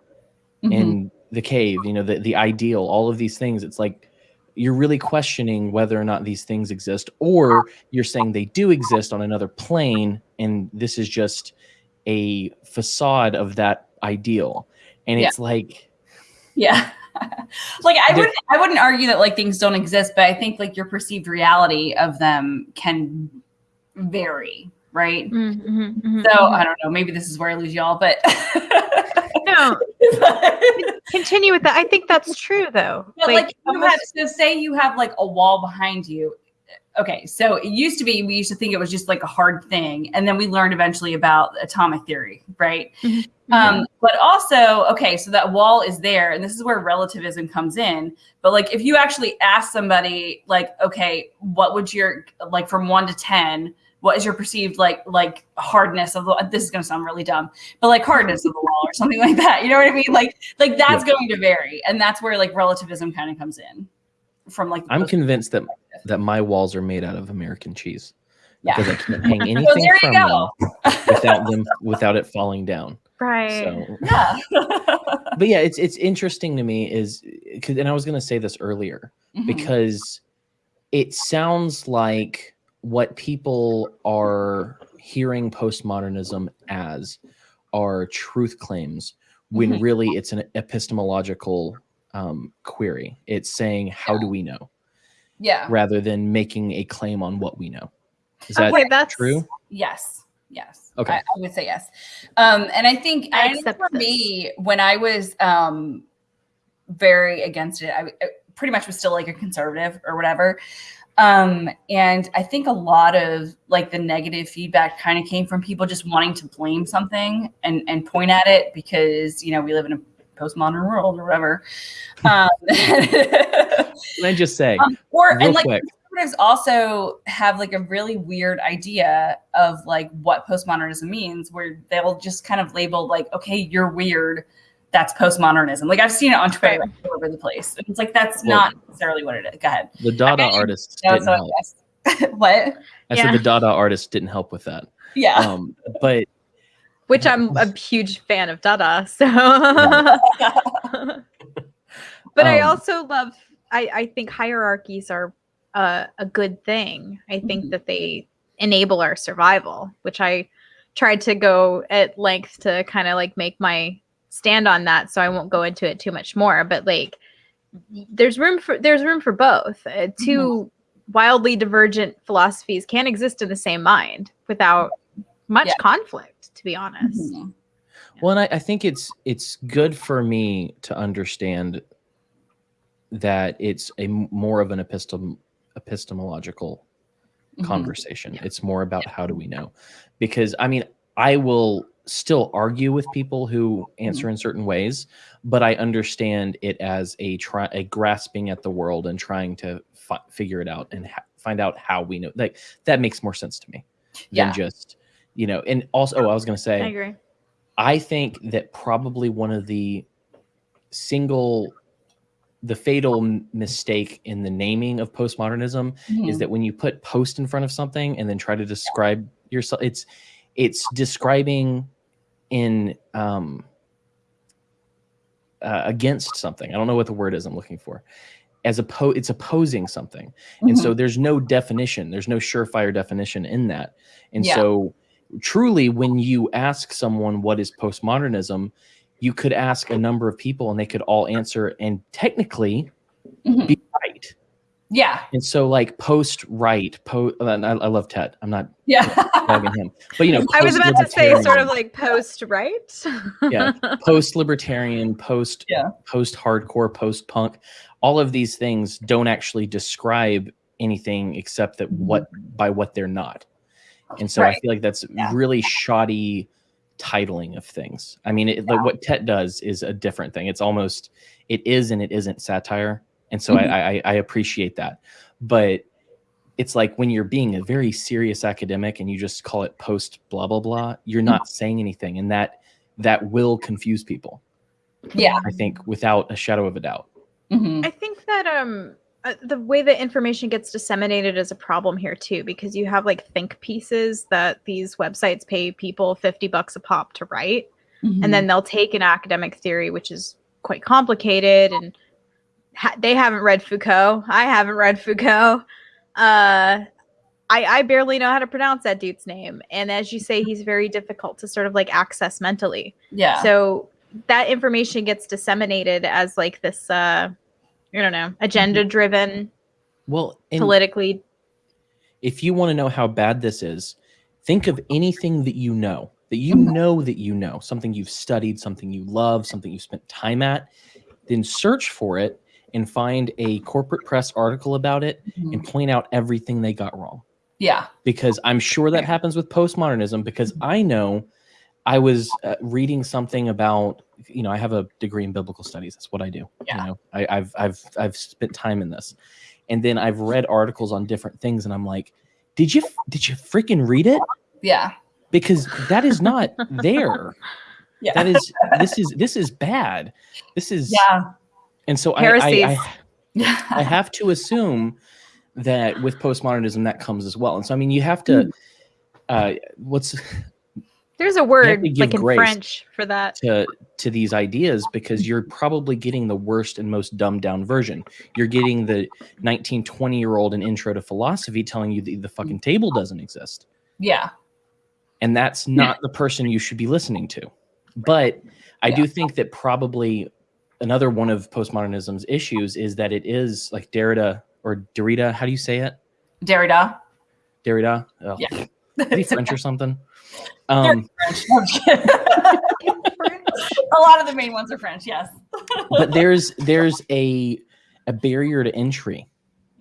S4: Mhm.
S1: in the cave you know the, the ideal all of these things it's like you're really questioning whether or not these things exist or you're saying they do exist on another plane and this is just a facade of that ideal and
S4: Yeah.
S1: it's like
S4: Yeah. like I
S1: There-
S4: would I wouldn't argue that like things don't exist, but I think like your perceived reality of them can vary, right?
S3: Mm-hmm,
S4: So I don't know, maybe this is where I lose y'all, but
S3: no, continue with that. I think that's true though.
S4: But like, you
S3: almost-
S4: have, so say you have like a wall behind you. Okay, so it used to be we used to think it was just like a hard thing, and then we learned eventually about atomic theory, right?
S3: Mhm.
S4: Um, but also, okay, so that wall is there, and this is where relativism comes in. But like, if you actually ask somebody, like, okay, what would your like from one to ten? What is your perceived like like hardness of the? This is going to sound really dumb, but like hardness of the wall or something like that. You know what I mean? Like like that's going to vary, and that's where like relativism kind of comes in from like.
S1: i'm convinced that that my walls are made out of american cheese
S4: Yeah.
S1: because i can't hang anything
S4: there you
S1: from them without them without it falling down
S3: right.
S1: so
S4: Yeah.
S1: but yeah it's it's interesting to me is because and i was going to say this earlier
S4: Mhm.
S1: because it sounds like what people are hearing postmodernism as are truth claims when
S4: Mhm.
S1: really it's an epistemological um, query it's saying how do we know
S4: yeah.
S1: rather than making a claim on what we know is that
S3: okay, that's
S1: true
S4: Yes. Yes.
S1: Okay.
S4: I, I would say yes. Um, and I think,
S3: I
S4: I think for
S3: this.
S4: me, when I was um, very against it, I, I pretty much was still like a conservative or whatever. Um, and I think a lot of like the negative feedback kind of came from people just wanting to blame something and, and point at it because, you know, we live in a postmodern world or whatever. Um,
S1: can i just say
S4: Um, or
S1: real
S4: and like
S1: quick
S4: postmodernists also have like a really weird idea of like what postmodernism means, where they'll just kind of label like, okay, you're weird. That's postmodernism. Like I've seen it on Twitter
S3: Right.
S4: all over the place. It's like that's
S1: Well-
S4: not necessarily what it is. Go ahead.
S1: The Dada
S4: Okay.
S1: artists didn't help.
S4: what?
S1: I
S3: Yeah.
S1: said the Dada artists didn't help with that.
S4: Yeah.
S1: Um, but
S3: Which I'm a huge fan of Dada. So but I
S1: Um,
S3: also love I, I think hierarchies are uh, a good thing. I think
S4: Mhm.
S3: that they enable our survival, which I tried to go at length to kind of like make my stand on that so I won't go into it too much more, but like there's room for there's room for both. Uh, 2 wildly divergent philosophies can't exist in the same mind without much
S4: Yeah.
S3: conflict, to be honest.
S4: Mhm.
S1: Well, and I, I think it's it's good for me to understand that it's a more of an epistem epistemological
S4: Mhm.
S1: conversation. It's more about how do we know? Because I mean, I will still argue with people who answer in certain ways, but I understand it as a try a grasping at the world and trying to fi- figure it out and ha- find out how we know. Like that makes more sense to me
S4: Yeah.
S1: than just you know. And also, oh, I was going to say.
S3: I agree.
S1: I think that probably one of the single, the fatal mistake in the naming of postmodernism is
S4: Mhm.
S1: that when you put post in front of something and then try to describe yourself, it's it's describing in um, uh, against something. I don't know what the word is I'm looking for. As oppo- it's opposing something, and
S4: Mhm.
S1: so there's no definition. There's no surefire definition in that, and
S4: Yeah.
S1: so truly, when you ask someone what is postmodernism, you could ask a number of people, and they could all answer, and technically
S4: Mhm.
S1: be right.
S4: yeah.
S1: And so, like post right, po. and I, I love Ted. I'm not
S4: Yeah.
S1: him, but you know,
S3: I was about to say sort of like post, right?
S1: Yeah. post libertarian, post
S4: Yeah.
S1: post hardcore, post punk. All of these things don't actually describe anything except that what by what they're not. And so I feel like that's
S4: Yeah.
S1: really shoddy titling of things. I mean, it, like what Tet does is a different thing. It's almost it is and it isn't satire, and so
S4: Mhm.
S1: I, I I appreciate that. But it's like when you're being a very serious academic and you just call it post blah blah blah, you're not saying anything, and that that will confuse people.
S4: Yeah.
S1: I think without a shadow of a doubt.
S4: Mhm.
S3: I think that um uh, the way that information gets disseminated is a problem here too because you have like think pieces that these websites pay people 50 bucks a pop to write
S4: Mhm.
S3: and then they'll take an academic theory which is quite complicated and ha- they haven't read Foucault. I haven't read Foucault. Uh I, I barely know how to pronounce that dude's name. And as you say, he's very difficult to sort of like access mentally.
S4: yeah.
S3: So that information gets disseminated as like this uh I don't know, agenda driven,
S1: Well,
S3: politically
S1: if you want to know how bad this is, think of anything that you know, that you know that you know, something you've studied, something you love, something you've spent time at, then search for it and find a corporate press article about it
S4: Mhm.
S1: and point out everything they got wrong.
S4: yeah.
S1: because I'm sure that happens with postmodernism because I know I was uh, reading something about you know I have a degree in biblical studies that's what I do
S4: Yeah.
S1: you know I, I've I've I've spent time in this and then I've read articles on different things and I'm like did you did you freaking read it
S4: Yeah.
S1: because that is not there
S4: Yeah.
S1: that is this is this is bad this is
S4: yeah.
S1: and so I, I. I I have to assume that with postmodernism that comes as well. And so I mean you have to uh what's
S3: there's a word like in
S1: grace.
S3: French for that.
S1: to to these ideas because you're probably getting the worst and most dumbed down version. You're getting the 19, 20 year old in intro to philosophy telling you that the fucking table doesn't exist.
S4: Yeah.
S1: And that's not the person you should be listening to. But I do think that probably another one of postmodernism's issues is that it is like Derrida or Derrida, how do you say it?
S4: Derrida.
S1: Derrida? Oh,
S4: Yeah.
S1: Is he French or something? Um,
S4: French. No, I'm kidding. a lot of the main ones are French. Yes.
S1: but there's there's a a barrier to entry,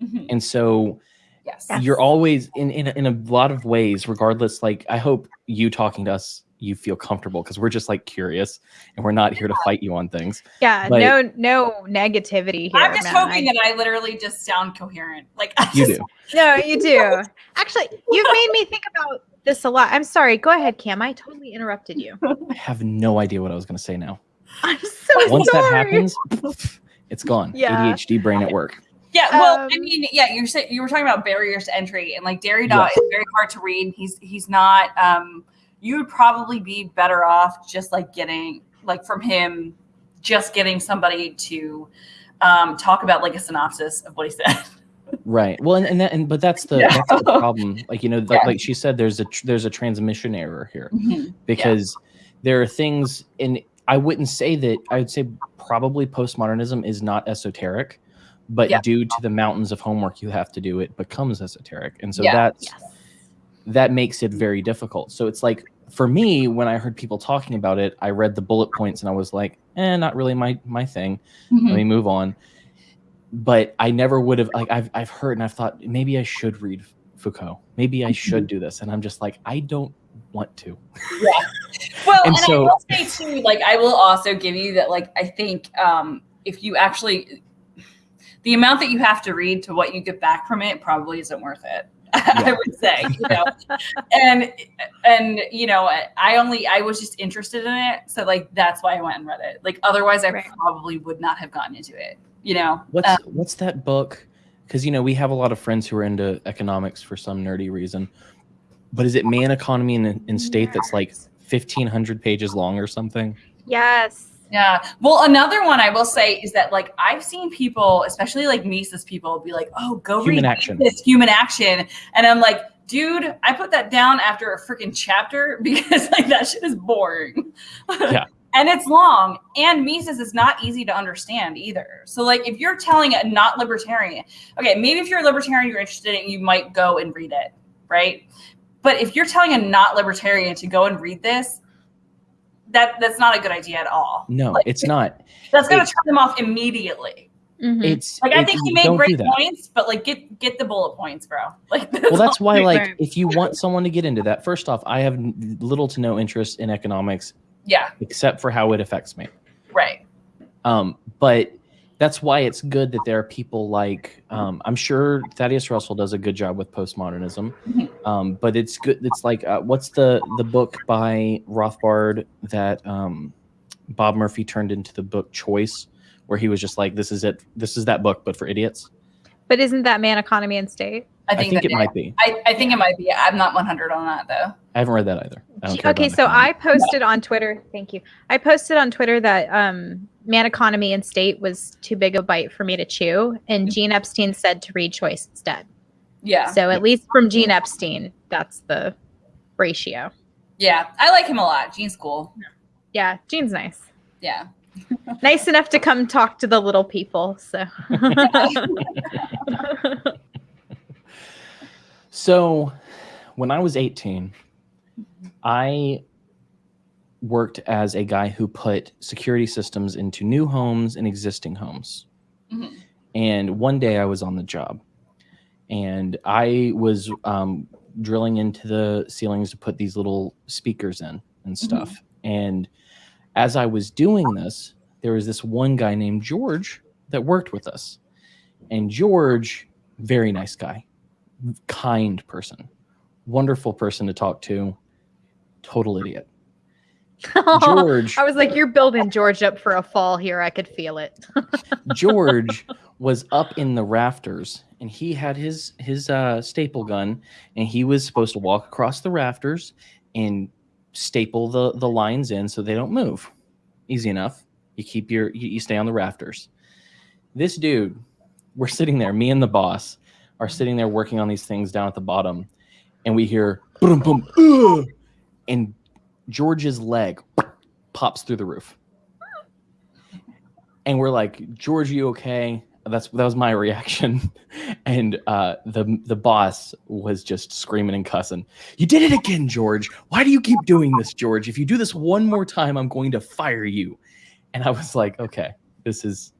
S4: Mhm.
S1: and so
S4: Yes.
S3: Yes.
S1: you're always in, in a- in a lot of ways regardless like i hope you talking to us you feel comfortable because we're just like curious and we're not here to fight you on things
S3: Yeah,
S1: But-
S3: no, no negativity here.
S4: I'm just
S3: man.
S4: hoping
S3: I-
S4: that I literally just sound coherent. Like I
S1: you
S4: just,
S1: do
S3: no, you do. Actually, you've made me think about this a lot. I'm sorry. Go ahead, Cam. I totally interrupted you.
S1: i have no idea what i was going to say now
S3: I'm so
S1: once
S3: sorry.
S1: that happens it's gone
S3: Yeah.
S1: adhd brain at work
S4: Yeah, well, I
S3: Um,
S4: mean, yeah, you're saying you were talking about barriers to entry, and like Derrida is very hard to read. He's he's not. Um, you would probably be better off just like getting like from him, just getting somebody to um, talk about like a synopsis of what he said.
S1: Right well and, and that and but that's the
S4: Yeah.
S1: that's the problem like you know like,
S4: Yeah.
S1: like she said there's a tr- there's a transmission error here because there are things and i wouldn't say that i would say probably postmodernism is not esoteric but
S4: Yeah.
S1: due to the mountains of homework you have to do it becomes esoteric and so
S4: Yeah.
S1: that's
S3: Yes.
S1: that makes it very difficult so it's like for me when i heard people talking about it i read the bullet points and i was like eh not really my my thing
S4: Mhm.
S1: let me move on but i never would have like i've, I've heard and i've thought maybe i should read foucault maybe i should do this and i'm just like i don't want to Yeah.
S4: Well,
S1: And
S4: and,
S1: so-
S4: I will say too, like I will also give you that, like I think um, if you actually, the amount that you have to read to what you get back from it probably isn't worth it. I would say, you know, and and you know, I only I was just interested in it, so like that's why I went and read it. Like otherwise, I
S3: Right.
S4: probably would not have gotten into it. You know,
S1: What's
S4: Um,
S1: what's that book? Because you know we have a lot of friends who are into economics for some nerdy reason. But is it Man Economy in, in State that's like fifteen hundred pages long or something?
S3: Yes.
S4: Yeah. Well, another one I will say is that like I've seen people, especially like Mises people, be like, "Oh, go
S1: Human
S4: read
S1: action.
S4: this human action," and I'm like, "Dude, I put that down after a freaking chapter because like that shit is boring."
S1: Yeah.
S4: And it's long, and Mises is not easy to understand either. So like, if you're telling a not libertarian, okay, maybe if you're a libertarian, you're interested in it, you might go and read it, right? But if you're telling a not libertarian to go and read this, that that's not a good idea at all.
S1: No,
S4: Like,
S1: it's not.
S4: that's gonna
S1: It-
S4: turn them off immediately.
S3: Mhm.
S1: It's
S4: Like I
S1: it-
S4: think he
S1: you
S4: made great points, but like get get the bullet points, bro. Like
S1: Well, that's why, like, if you want someone to get into that, first off, I have little to no interest in economics
S4: yeah,
S1: except for how it affects me.
S4: right.
S1: Um, but that's why it's good that there are people like um, I'm sure Thaddeus Russell does a good job with postmodernism.
S4: Mhm.
S1: Um, but it's good. It's like uh, what's the the book by Rothbard that um, Bob Murphy turned into the book Choice, where he was just like, "This is it. This is that book, but for idiots."
S3: But isn't that man economy and state?
S4: I
S1: I
S4: think,
S1: think
S4: that,
S1: it might be.
S4: I, I think it might be. I'm not 100 on that though.
S1: I haven't read that either. I don't
S3: Okay, so. I posted on Twitter. Thank you. I posted on Twitter that um, man economy and state was too big a bite for me to chew, and Gene Epstein said to read choice instead.
S4: Yeah,
S3: So at least from Gene Epstein, that's the ratio.
S4: yeah. I like him a lot. Gene's cool.
S3: Yeah, Gene's nice.
S4: Yeah.
S3: Nice enough to come talk to the little people. So
S1: So, when I was 18, I worked as a guy who put security systems into new homes and existing homes.
S4: Mhm.
S1: And one day I was on the job and I was um, drilling into the ceilings to put these little speakers in and stuff. And as I was doing this, there was this one guy named George that worked with us. And George, very nice guy, kind person, wonderful person to talk to, total idiot. George,
S3: I was like, you're building George up for a fall here. I could feel it.
S1: George was up in the rafters and he had his his uh, staple gun and he was supposed to walk across the rafters and staple the the lines in so they don't move. Easy enough. You keep your you, you stay on the rafters. This dude, we're sitting there, me and the boss are sitting there working on these things down at the bottom and we hear boom boom and George's leg pops through the roof and we're like, George, you okay? That's that was my reaction, and uh, the the boss was just screaming and cussing. You did it again, George. Why do you keep doing this, George? If you do this one more time, I'm going to fire you. And I was like, okay, this is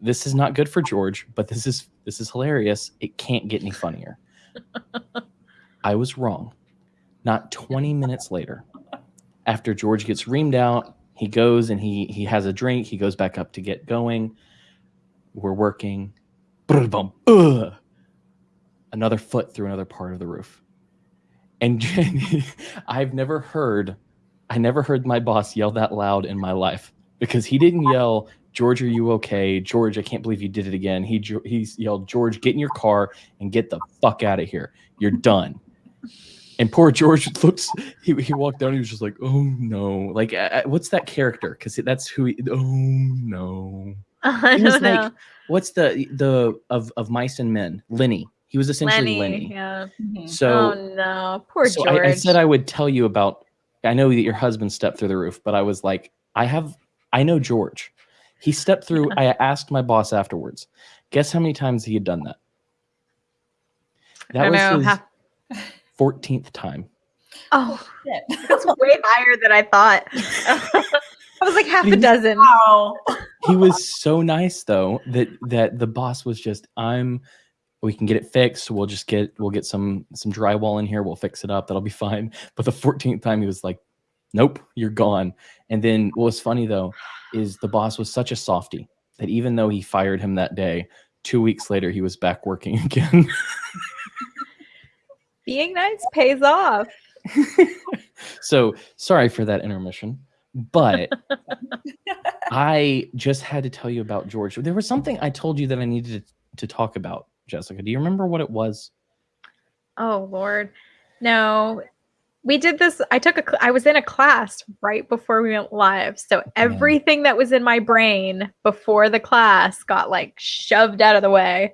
S1: this is not good for George, but this is this is hilarious. It can't get any funnier. I was wrong. Not 20 minutes later, after George gets reamed out, he goes and he he has a drink. He goes back up to get going. We're working. Another foot through another part of the roof. And Jenny, I've never heard, I never heard my boss yell that loud in my life because he didn't yell, George, are you okay? George, I can't believe you did it again. He he yelled, George, get in your car and get the fuck out of here. You're done. And poor George looks. He, he walked down. He was just like, "Oh no!" Like, uh, what's that character? Because that's who. He, oh no!
S3: I
S1: He was
S3: know.
S1: like, what's the the of of mice and men? Lenny. He was essentially
S3: Lenny.
S1: Lenny.
S3: Yeah.
S4: Mhm.
S1: So,
S3: oh no, poor
S1: so
S3: George.
S1: I, I said I would tell you about. I know that your husband stepped through the roof, but I was like, I have. I know George. He stepped through. I asked my boss afterwards. Guess how many times he had done that?
S3: I don't know.
S1: his fourteenth time.
S3: oh, oh
S4: Shit.
S3: that's way higher than I thought. I was like half a dozen.
S4: Wow.
S1: he was so nice though that that the boss was just i'm we can get it fixed we'll just get we'll get some some drywall in here we'll fix it up that'll be fine but the 14th time he was like nope you're gone and then what was funny though is the boss was such a softy that even though he fired him that day two weeks later he was back working again
S3: Being nice pays off.
S1: so sorry for that intermission but i just had to tell you about george there was something i told you that i needed to, to talk about jessica do you remember what it was
S3: Oh Lord, no. We did this. I took a i was in a class right before we went live, so everything that was in my brain before the class got like shoved out of the way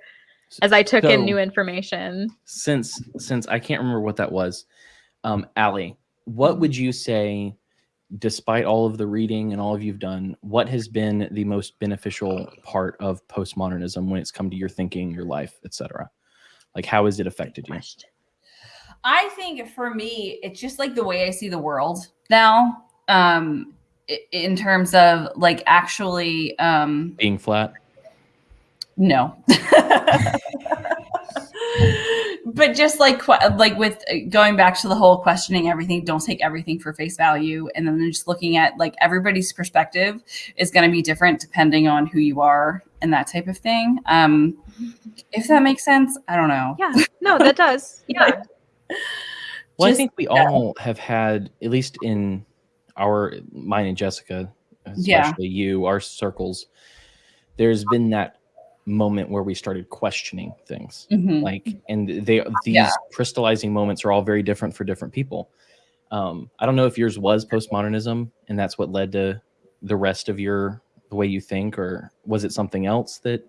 S3: as I took in new information.
S1: since since i can't remember what that was um Allie, what would you say despite all of the reading and all of you've done what has been the most beneficial part of postmodernism when it's come to your thinking your life etc like how has it affected you
S4: I think for me, it's just like the way I see the world now. Um, in terms of like actually, um,
S1: being flat
S4: no. but just like like with uh, going back to the whole questioning everything, don't take everything for face value, and then just looking at like everybody's perspective is going to be different depending on who you are and that type of thing. Um, if that makes sense, I don't know.
S3: Yeah, no, that does. Yeah,
S1: Well, I think we all have had, at least in our mine and Jessica, especially
S4: Yeah.
S1: you, our circles. There's been that moment where we started questioning things,
S4: Mhm.
S1: like, and they these
S4: Yeah.
S1: crystallizing moments are all very different for different people. Um, I don't know if yours was postmodernism, and that's what led to the rest of your the way you think, or was it something else that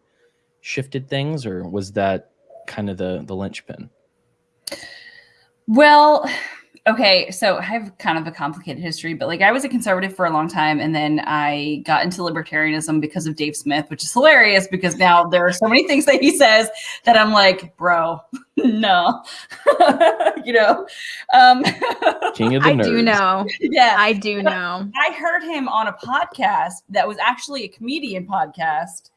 S1: shifted things, or was that kind of the the linchpin?
S4: Well, okay, so I have kind of a complicated history, but like I was a conservative for a long time and then I got into libertarianism because of Dave Smith, which is hilarious because now there are so many things that he says that I'm like, bro, no. you know. Um
S1: King of the
S3: I
S1: nerds.
S3: do know.
S4: yeah.
S3: I do know.
S4: I heard him on a podcast that was actually a comedian podcast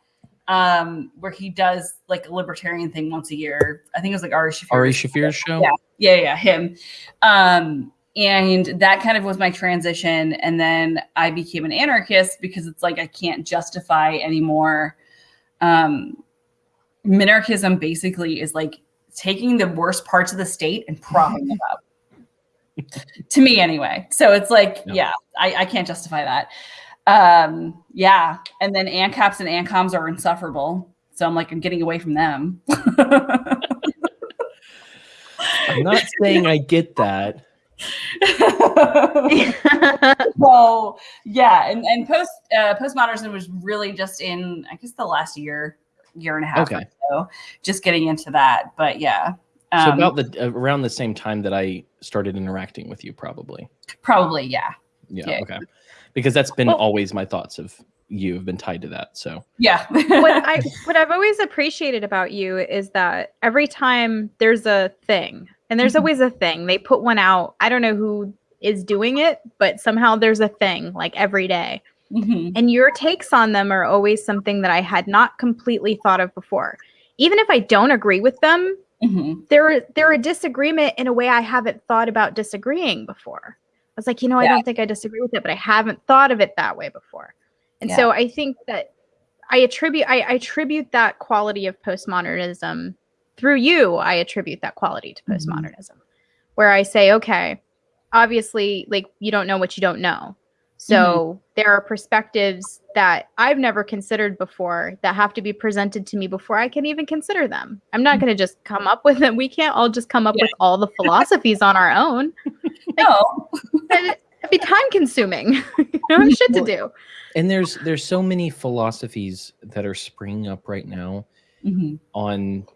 S4: um where he does like a libertarian thing once a year. I think it was like Ari Shaffir.
S1: Ari Shaffir's show.
S4: Yeah. Yeah yeah him. Um and that kind of was my transition and then i became an anarchist because it's like i can't justify anymore. Um minarchism basically is like taking the worst parts of the state and propping them up. To me anyway. So it's like
S1: Yeah.
S4: yeah, I, I can't justify that. Um yeah and then ancaps and ancoms are insufferable. So i'm like i'm getting away from them
S1: I'm not saying I get that.
S4: so yeah, and and post uh, postmodernism was really just in I guess the last year, year and a half
S1: Okay.
S4: or so, just getting into that. But yeah,
S1: So
S4: um,
S1: about the around the same time that I started interacting with you, probably.
S4: probably yeah,
S1: Yeah.
S4: Yeah.
S1: Okay. Because that's been
S3: Well-
S1: always my thoughts of you have been tied to that. So
S4: yeah.
S3: what I what I've always appreciated about you is that every time there's a thing, and there's
S4: Mhm.
S3: always a thing, they put one out. I don't know who is doing it, but somehow there's a thing like every day.
S4: Mhm.
S3: and your takes on them are always something that I had not completely thought of before. Even if I don't agree with them,
S4: Mhm.
S3: they're they're a disagreement in a way I haven't thought about disagreeing before. I was like, you know, I don't think I disagree with it, but I haven't thought of it that way before. And so I think that I attribute I, I attribute that quality of postmodernism through you. I attribute that quality to
S4: Mhm.
S3: postmodernism, where I say, okay, obviously, like you don't know what you don't know. So there are perspectives that I've never considered before that have to be presented to me before I can even consider them. I'm not going to just come up with them. We can't all just come up
S4: Yeah.
S3: with all the philosophies on our own.
S4: No.
S3: It'd be time consuming. you know, have shit to do.
S1: And there's there's so many philosophies that are springing up right now
S4: Mhm.
S1: on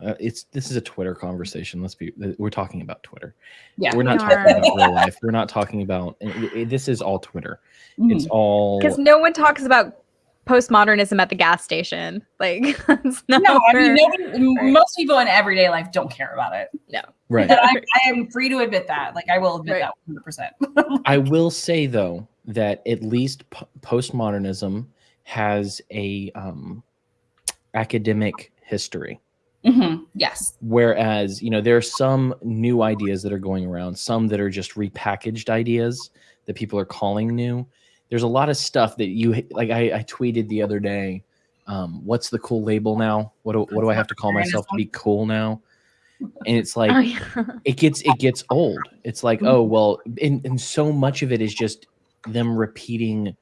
S1: uh, it's this is a Twitter conversation. Let's be we're talking about Twitter.
S4: Yeah.
S1: We're not
S3: We
S1: talking about real life. We're not talking about it- it- this is all Twitter. It's
S4: Mhm.
S1: all
S3: Because no one talks about postmodernism at the gas station. Like, it's
S4: No, I mean, nobody, m- most people in everyday life don't care about it. No.
S1: right.
S4: And I, I am free to admit that. Like, I will admit
S3: Right.
S4: that 100%.
S1: I will say though that at least p- postmodernism has a um, academic history.
S4: Mhm. Yes.
S1: Whereas, you know, there are some new ideas that are going around, some that are just repackaged ideas that people are calling new. There's a lot of stuff that you like. I, I tweeted the other day. Um, what's the cool label now? What do, what do I have to call myself to be cool now? And it's like
S3: Oh, yeah.
S1: it gets it gets old. It's like, oh well, and, and so much of it is just them repeating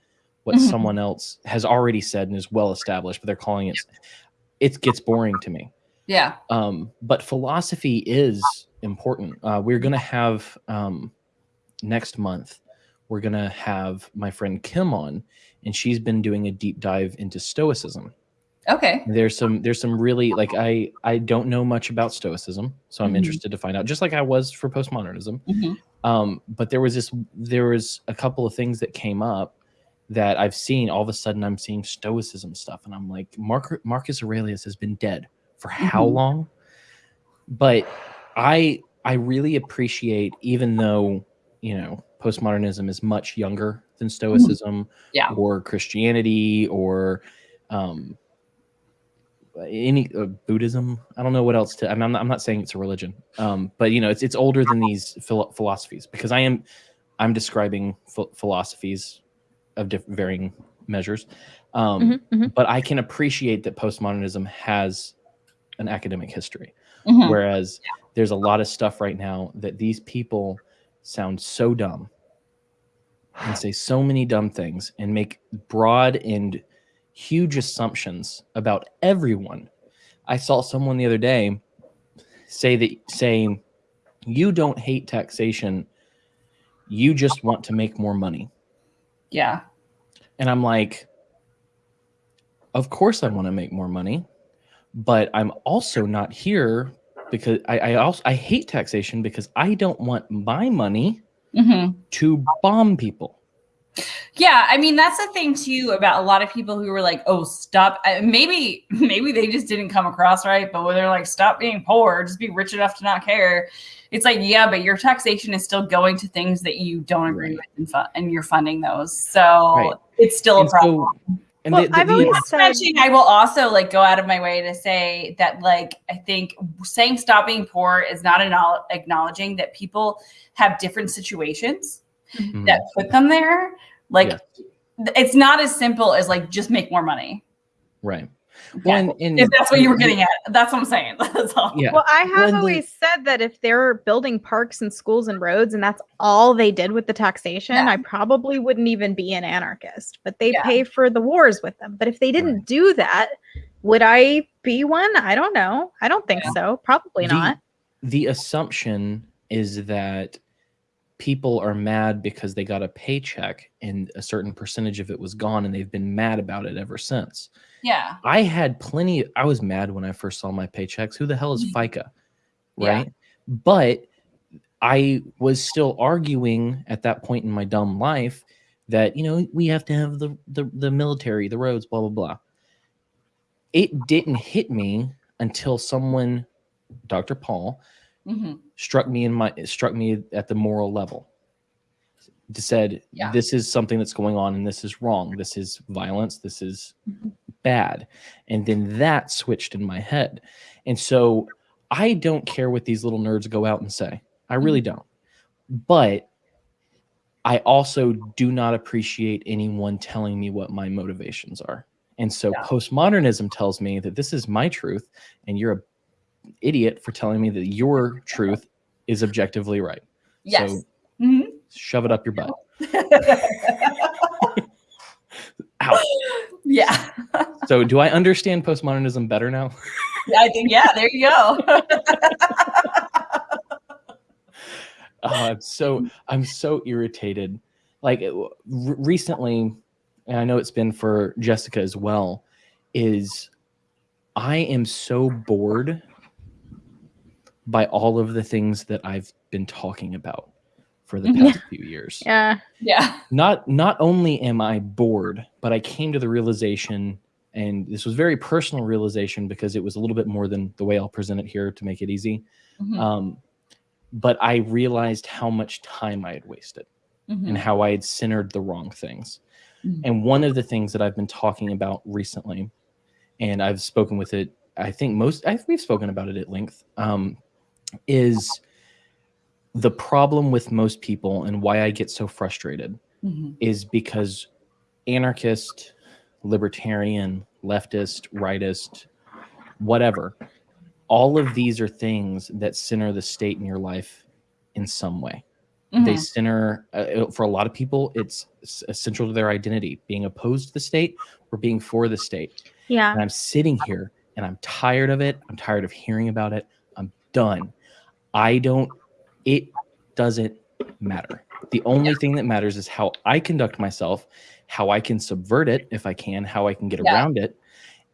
S1: what
S4: Mhm.
S1: someone else has already said and is well established, but they're calling it it gets boring to me.
S4: Yeah.
S1: Um, but philosophy is important. Uh, we're gonna have um, next month. We're gonna have my friend Kim on, and she's been doing a deep dive into Stoicism.
S4: Okay.
S1: There's some there's some really like I I don't know much about Stoicism, so I'm
S4: Mhm.
S1: interested to find out. Just like I was for postmodernism.
S4: Mhm.
S1: Um, but there was this there was a couple of things that came up that I've seen. All of a sudden, I'm seeing Stoicism stuff, and I'm like, Mark, Marcus Aurelius has been dead for how
S4: Mhm.
S1: long? But I I really appreciate, even though you know postmodernism is much younger than Stoicism,
S4: Yeah.
S1: or Christianity, or um, any uh, Buddhism. I don't know what else to. I'm not, I'm not saying it's a religion, um, but you know, it's it's older than these philo- philosophies because I am I'm describing ph- philosophies of varying measures. Um,
S3: Mhm, mhm.
S1: But I can appreciate that postmodernism has an academic history,
S4: Mhm.
S1: whereas there's a lot of stuff right now that these people sound so dumb and say so many dumb things and make broad and huge assumptions about everyone. I saw someone the other day say that saying you don't hate taxation, you just want to make more money.
S4: Yeah.
S1: And I'm like, of course I want to make more money, but I'm also not here because I, I also I hate taxation because I don't want my money
S4: hmm
S1: to bomb people.
S4: Yeah, I mean that's the thing too about a lot of people who were like, "Oh, stop." Maybe, maybe they just didn't come across right, but when they're like, "Stop being poor, just be rich enough to not care," it's like, yeah, but your taxation is still going to things that you don't agree
S1: Right.
S4: with, and, and you're funding those, so
S1: Right.
S4: it's still a problem.
S1: so, and
S3: Well,
S1: the- the-
S3: I've always
S4: Not
S3: said-
S4: mention, I will also like go out of my way to say that like I think saying stop being poor is not acknowl- acknowledging that people have different situations
S1: Mhm.
S4: that put them there. Like
S1: Yes.
S4: th- it's not as simple as like just make more money.
S1: right.
S4: Yeah.
S1: Well, and, and
S4: if that's what you were getting at, that's what I'm saying. That's all.
S1: Yeah.
S3: Well, I have
S1: Well, and the-
S3: always said that if they're building parks and schools and roads and that's all they did with the taxation,
S4: Yeah.
S3: I probably wouldn't even be an anarchist. But they
S4: Yeah.
S3: pay for the wars with them. But if they didn't
S1: Right.
S3: do that, would I be one? I don't know. I don't think
S4: Yeah.
S3: so. Probably
S1: The-
S3: not.
S1: the assumption is that people are mad because they got a paycheck and a certain percentage of it was gone and they've been mad about it ever since.
S4: Yeah.
S1: I had plenty I was mad when I first saw my paychecks. Who the hell is
S4: Mhm.
S1: FICA?
S4: Yeah.
S1: Right? But I was still arguing at that point in my dumb life that, you know, we have to have the the, the military, the roads, blah blah blah. It didn't hit me until someone Dr. Paul
S4: hmm
S1: struck me in my it struck me at the moral level to said
S4: Yeah.
S1: this is something that's going on and this is wrong this is violence this is
S4: Mhm.
S1: Bad. And then that switched in my head. And so i don't care what these little nerds go out and say. I really don't. But i also do not appreciate anyone telling me what my motivations are. And so
S4: Yeah.
S1: postmodernism tells me that this is my truth and you're a idiot for telling me that your truth is objectively right.
S4: Yes.
S1: So-
S4: Mhm.
S1: shove it up your butt Ow.
S4: yeah.
S1: So do I understand postmodernism better now?
S4: I think yeah. There you go.
S1: Oh, I'm so I'm so irritated. Like it- recently, and I know it's been for Jessica as well. Is I am so bored by all of the things that I've been talking about for the past few years.
S3: Yeah.
S4: yeah.
S1: not not only am I bored, but I came to the realization, and this was very personal realization because it was a little bit more than the way I'll present it here to make it easy.
S4: Mhm.
S1: Um, but I realized how much time I had wasted
S4: Mhm.
S1: and how I had centered the wrong things.
S4: Mhm.
S1: And one of the things that I've been talking about recently, and I've spoken with it, I think most I, we've spoken about it at length, um, is the problem with most people and why I get so frustrated
S4: Mhm.
S1: is because anarchist, libertarian, leftist, rightist, whatever, all of these are things that center the state in your life in some way. They
S4: Mhm.
S1: center, uh, for a lot of people, it's essential to their identity being opposed to the state or being for the state.
S3: Yeah.
S1: And I'm sitting here and I'm tired of it. I'm tired of hearing about it. I'm done. I don't, it doesn't matter. The only thing that matters is how I conduct myself, how I can subvert it if I can, how I can get
S4: Yeah.
S1: around it,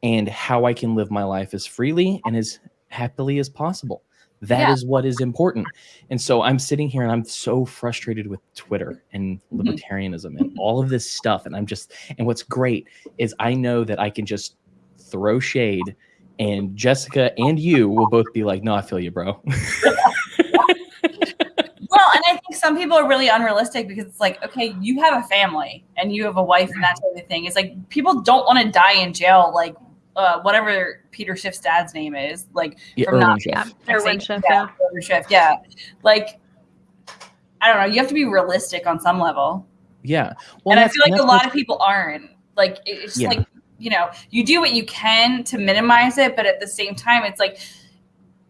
S1: and how I can live my life as freely and as happily as possible. That is
S4: Yeah.
S1: what is important. And so I'm sitting here and I'm so frustrated with Twitter and
S4: Mhm.
S1: libertarianism and all of this stuff. And I'm just, and what's great is I know that I can just throw shade and Jessica and you will both be like, no, I feel you, bro.
S4: Well, and I think some people are really unrealistic because it's like, okay, you have a family and you have a wife and that type of thing. It's like people don't want to die in jail, like uh, whatever Peter Schiff's dad's name is, like
S1: Yeah,
S4: From not-
S1: Schiff.
S3: Yeah.
S4: Irwin
S3: Schiff,
S4: yeah, Peter Schiff, yeah. Like, I don't know. You have to be realistic on some level,
S1: Yeah. Well,
S4: and I feel like a lot of people aren't. Like, it's just
S1: Yeah.
S4: like you know, you do what you can to minimize it, but at the same time, it's like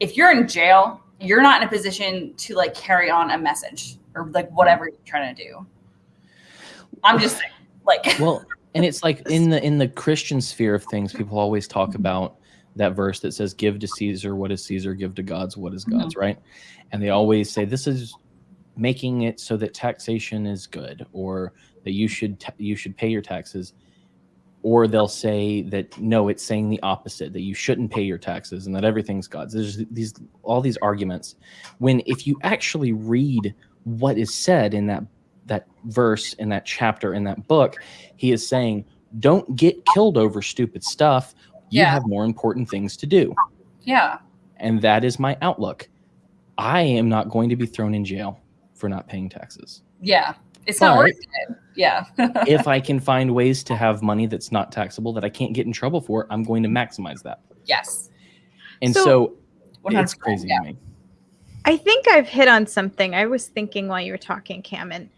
S4: if you're in jail, you're not in a position to like carry on a message or like whatever you're trying to do. I'm just saying, like,
S1: well and it's like in the in the christian sphere of things people always talk mm-hmm. about that verse that says give to caesar what is caesar give to god's what is god's mm-hmm. right? And they always say this is making it so that taxation is good or that you should ta- you should pay your taxes or they'll say that no it's saying the opposite that you shouldn't pay your taxes and that everything's god's. There's these all these arguments. When if you actually read what is said in that that verse in that chapter in that book he is saying don't get killed over stupid stuff. You
S4: Yeah.
S1: have more important things to do.
S4: Yeah,
S1: and that is my outlook. I am not going to be thrown in jail for not paying taxes.
S4: Yeah, it's not worth it. Yeah,
S1: if i can find ways to have money that's not taxable that i can't get in trouble for i'm going to maximize that
S4: yes,
S1: and
S3: So-
S1: so, it's crazy
S4: Yeah.
S1: to me
S3: I think I've hit on something. I was thinking while you were talking, Cam, and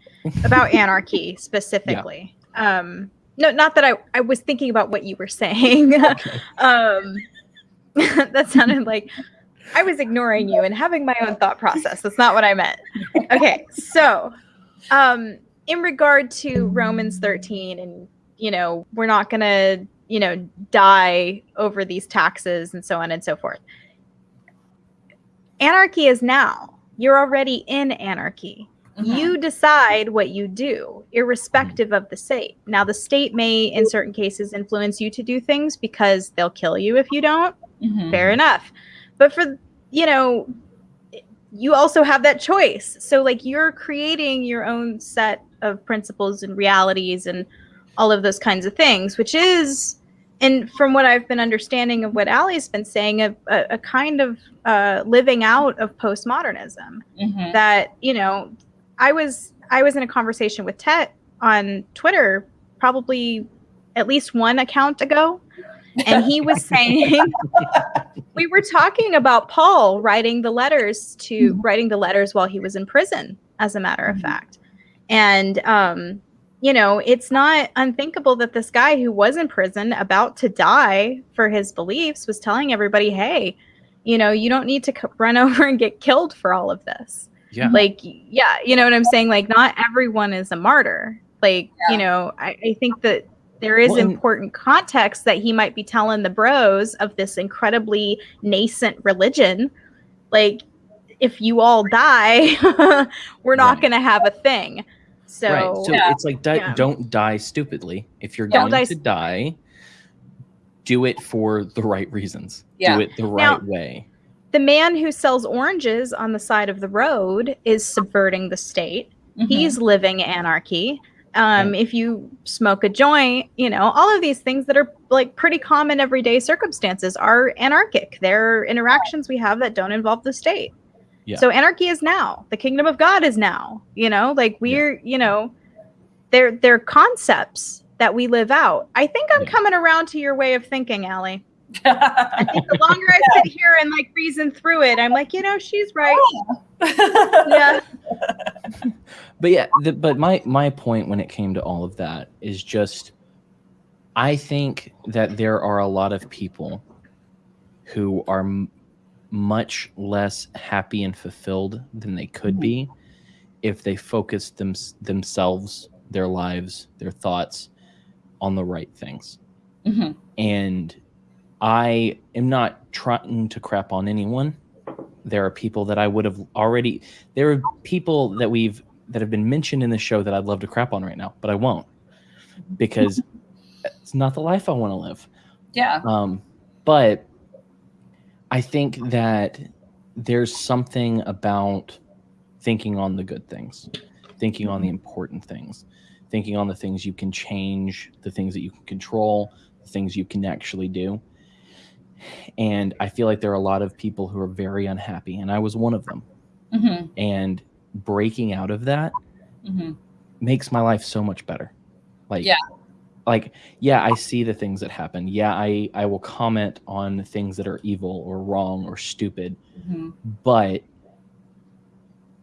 S3: about anarchy specifically. Um, no, not that I, I was thinking about what you were saying. um, that sounded like I was ignoring you and having my own thought process. That's not what I meant. Okay, so um, in regard to Romans 13, and you know, we're not gonna, you know, die over these taxes and so on and so forth. Anarchy is now. You're already in anarchy
S4: Mhm.
S3: you decide what you do irrespective of the state now the state may in certain cases influence you to do things because they'll kill you if you don't
S4: Mhm.
S3: fair enough but for you know you also have that choice so like you're creating your own set of principles and realities and all of those kinds of things which is and from what i've been understanding of what Allie's been saying a, a, a kind of uh, living out of postmodernism
S4: Mhm.
S3: that you know I was I was in a conversation with Tet on Twitter probably at least one account ago and he was saying we were talking about Paul writing the letters to
S4: Mhm.
S3: writing the letters while he was in prison as a matter of
S4: Mhm.
S3: fact. And um you know, it's not unthinkable that this guy who was in prison about to die for his beliefs was telling everybody, "Hey, you know, you don't need to c- run over and get killed for all of this."
S1: Yeah.
S3: like yeah you know what i'm saying like not everyone is a martyr like
S4: Yeah.
S3: you know I, I think that there is
S1: Well,
S3: important context that he might be telling the bros of this incredibly nascent religion like if you all die we're not
S1: Right.
S3: going to have a thing so,
S1: right. So
S4: Yeah.
S1: it's like di-
S3: Yeah.
S1: don't die stupidly. If you're
S3: Don't
S1: going
S3: die
S1: to die, do it for the right reasons.
S4: Yeah.
S1: Do it the
S3: Now-
S1: right way.
S3: the man who sells oranges on the side of the road is subverting the state
S4: Mhm.
S3: he's living anarchy um if you smoke a joint you know all of these things that are like pretty common everyday circumstances are anarchic. They're interactions we have that don't involve the state.
S1: Yeah.
S3: so anarchy is now. The kingdom of god is now you know? Like we're you know they're they're concepts that we live out. I think i'm
S1: Yeah.
S3: coming around to your way of thinking Allie. I think the longer i sit here and like reason through it i'm like you know she's right yeah
S1: But yeah, the, but my my point when it came to all of that is just, I think that there are a lot of people who are m- much less happy and fulfilled than they could be if they focused them, themselves, their lives, their thoughts on the right things.
S4: Mhm.
S1: And I am not trying to crap on anyone. There are people that I would have already. There are people that we've that have been mentioned in the show that I'd love to crap on right now, but I won't because it's not the life I want to live.
S4: yeah.
S1: Um, but I think that there's something about thinking on the good things, thinking on the important things, thinking on the things you can change, the things that you can control, the things you can actually do. And I feel like there are a lot of people who are very unhappy, and I was one of them.
S4: Mhm.
S1: And breaking out of that
S4: Mhm.
S1: makes my life so much better. Like
S4: Yeah.
S1: like yeah, I see the things that happen. Yeah, I I will comment on things that are evil or wrong or stupid,
S4: Mhm.
S1: but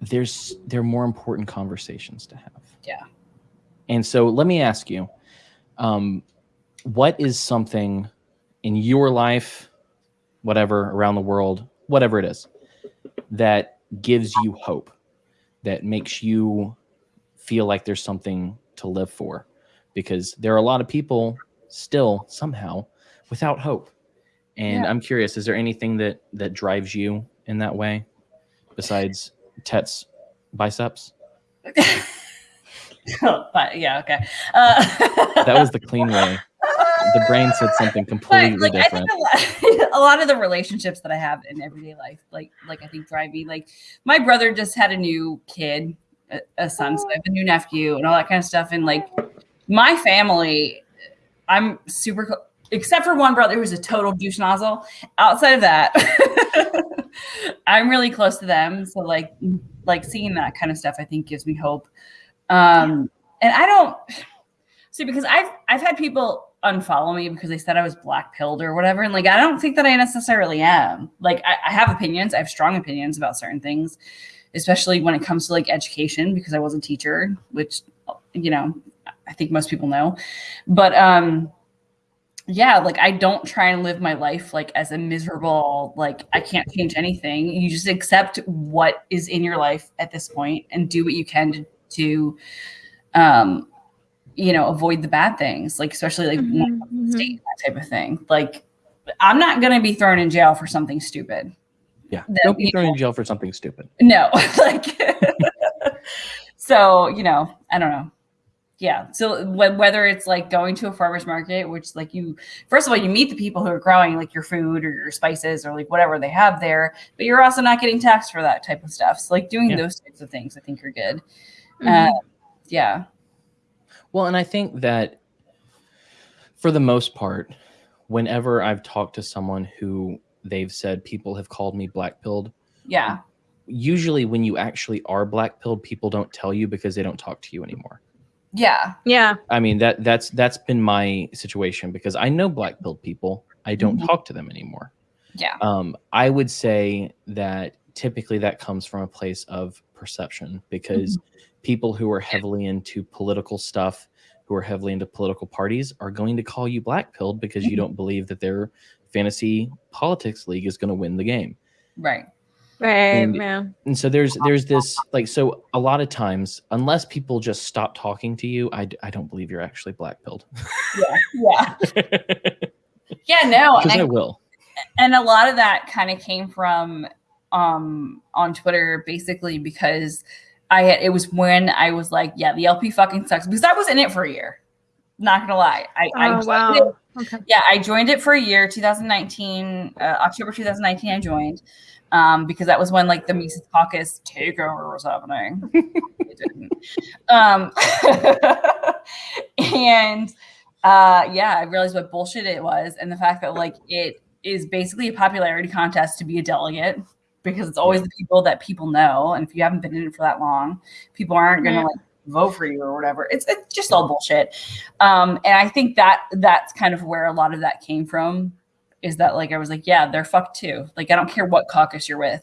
S1: there's there are more important conversations to have.
S4: Yeah.
S1: And so let me ask you, um, what is something in your life, whatever around the world, whatever it is, that gives you hope, that makes you feel like there's something to live for? Because there are a lot of people still somehow without hope. And
S4: Yeah.
S1: I'm curious, is there anything that that drives you in that way besides Tet's biceps?
S4: Oh, but yeah, okay. Uh,
S1: That was the clean way. The brain said something
S4: But,
S1: completely
S4: like, I
S1: different.
S4: think a lot, a lot of the relationships that I have in everyday life, like like I think drive me. Like my brother just had a new kid, a, a son, so I have a new nephew and all that kind of stuff. And like my family, I'm super, except for one brother who's a total douche nozzle. Outside of that, I'm really close to them. So like like seeing that kind of stuff, I think gives me hope. Um, and I don't see because I've I've had people unfollow me because they said I was black pilled or whatever. And like I don't think that I necessarily am. Like I, I have opinions, I have strong opinions about certain things, especially when it comes to like education, because I was a teacher, which you know, I think most people know. But um yeah, like I don't try and live my life like as a miserable, like I can't change anything. You just accept what is in your life at this point and do what you can to, to um you know avoid the bad things like especially like when it
S3: Mhm,
S4: comes to
S3: mhm.
S4: state that type of thing like i'm not going to be thrown in jail for something stupid
S1: Yeah.
S4: that,
S1: Don't be
S4: you
S1: thrown in jail for something stupid.
S4: no like so you know i don't know yeah so wh- whether it's like going to a farmer's market which like you first of all you meet the people who are growing like your food or your spices or like whatever they have there but you're also not getting taxed for that type of stuff so like doing
S1: Yeah.
S4: those types of things i think are good
S3: Mhm.
S4: uh, yeah
S1: Well, and I think that for the most part, whenever I've talked to someone who they've said people have called me black pilled,
S4: yeah
S1: usually when you actually are black pilled, people don't tell you because they don't talk to you anymore.
S4: Yeah.
S3: Yeah.
S1: I mean that that's that's been my situation because I know black pilled people. I don't
S4: Mhm.
S1: talk to them anymore.
S4: Yeah.
S1: Um, I would say that typically that comes from a place of perception because people who are heavily into political stuff, who are heavily into political parties, are going to call you black pilled because you
S4: Mhm.
S1: don't believe that their fantasy politics league is going to win the game.
S4: Right.
S3: Right.
S1: And-
S3: yeah.
S1: And so there's there's this like so a lot of times unless people just stop talking to you, I, I don't believe you're actually black pilled.
S4: Yeah. Yeah. Yeah. No.
S1: Because I
S4: I-
S1: will.
S4: and a lot of that kind of came from um on Twitter basically because I had it was when I was like, yeah, the LP fucking sucks because I was in it for a year. Not gonna lie, I, I
S3: Oh
S4: joined
S3: wow.
S4: it-
S3: Okay.
S4: yeah, I joined it for a year, 2019, uh, October 2019. I joined um, because that was when like the Mises Caucus takeover was happening. it didn't. Um, and uh, yeah, I realized what bullshit it was, and the fact that like it is basically a popularity contest to be a delegate because it's always the people that people know, and if you haven't been in it for that long, people aren't gonna
S3: Yeah.
S4: like vote for you or whatever. It's it's just all bullshit. Um, and I think that that's kind of where a lot of that came from. Is that like I was like, yeah, they're fucked too. Like I don't care what caucus you're with,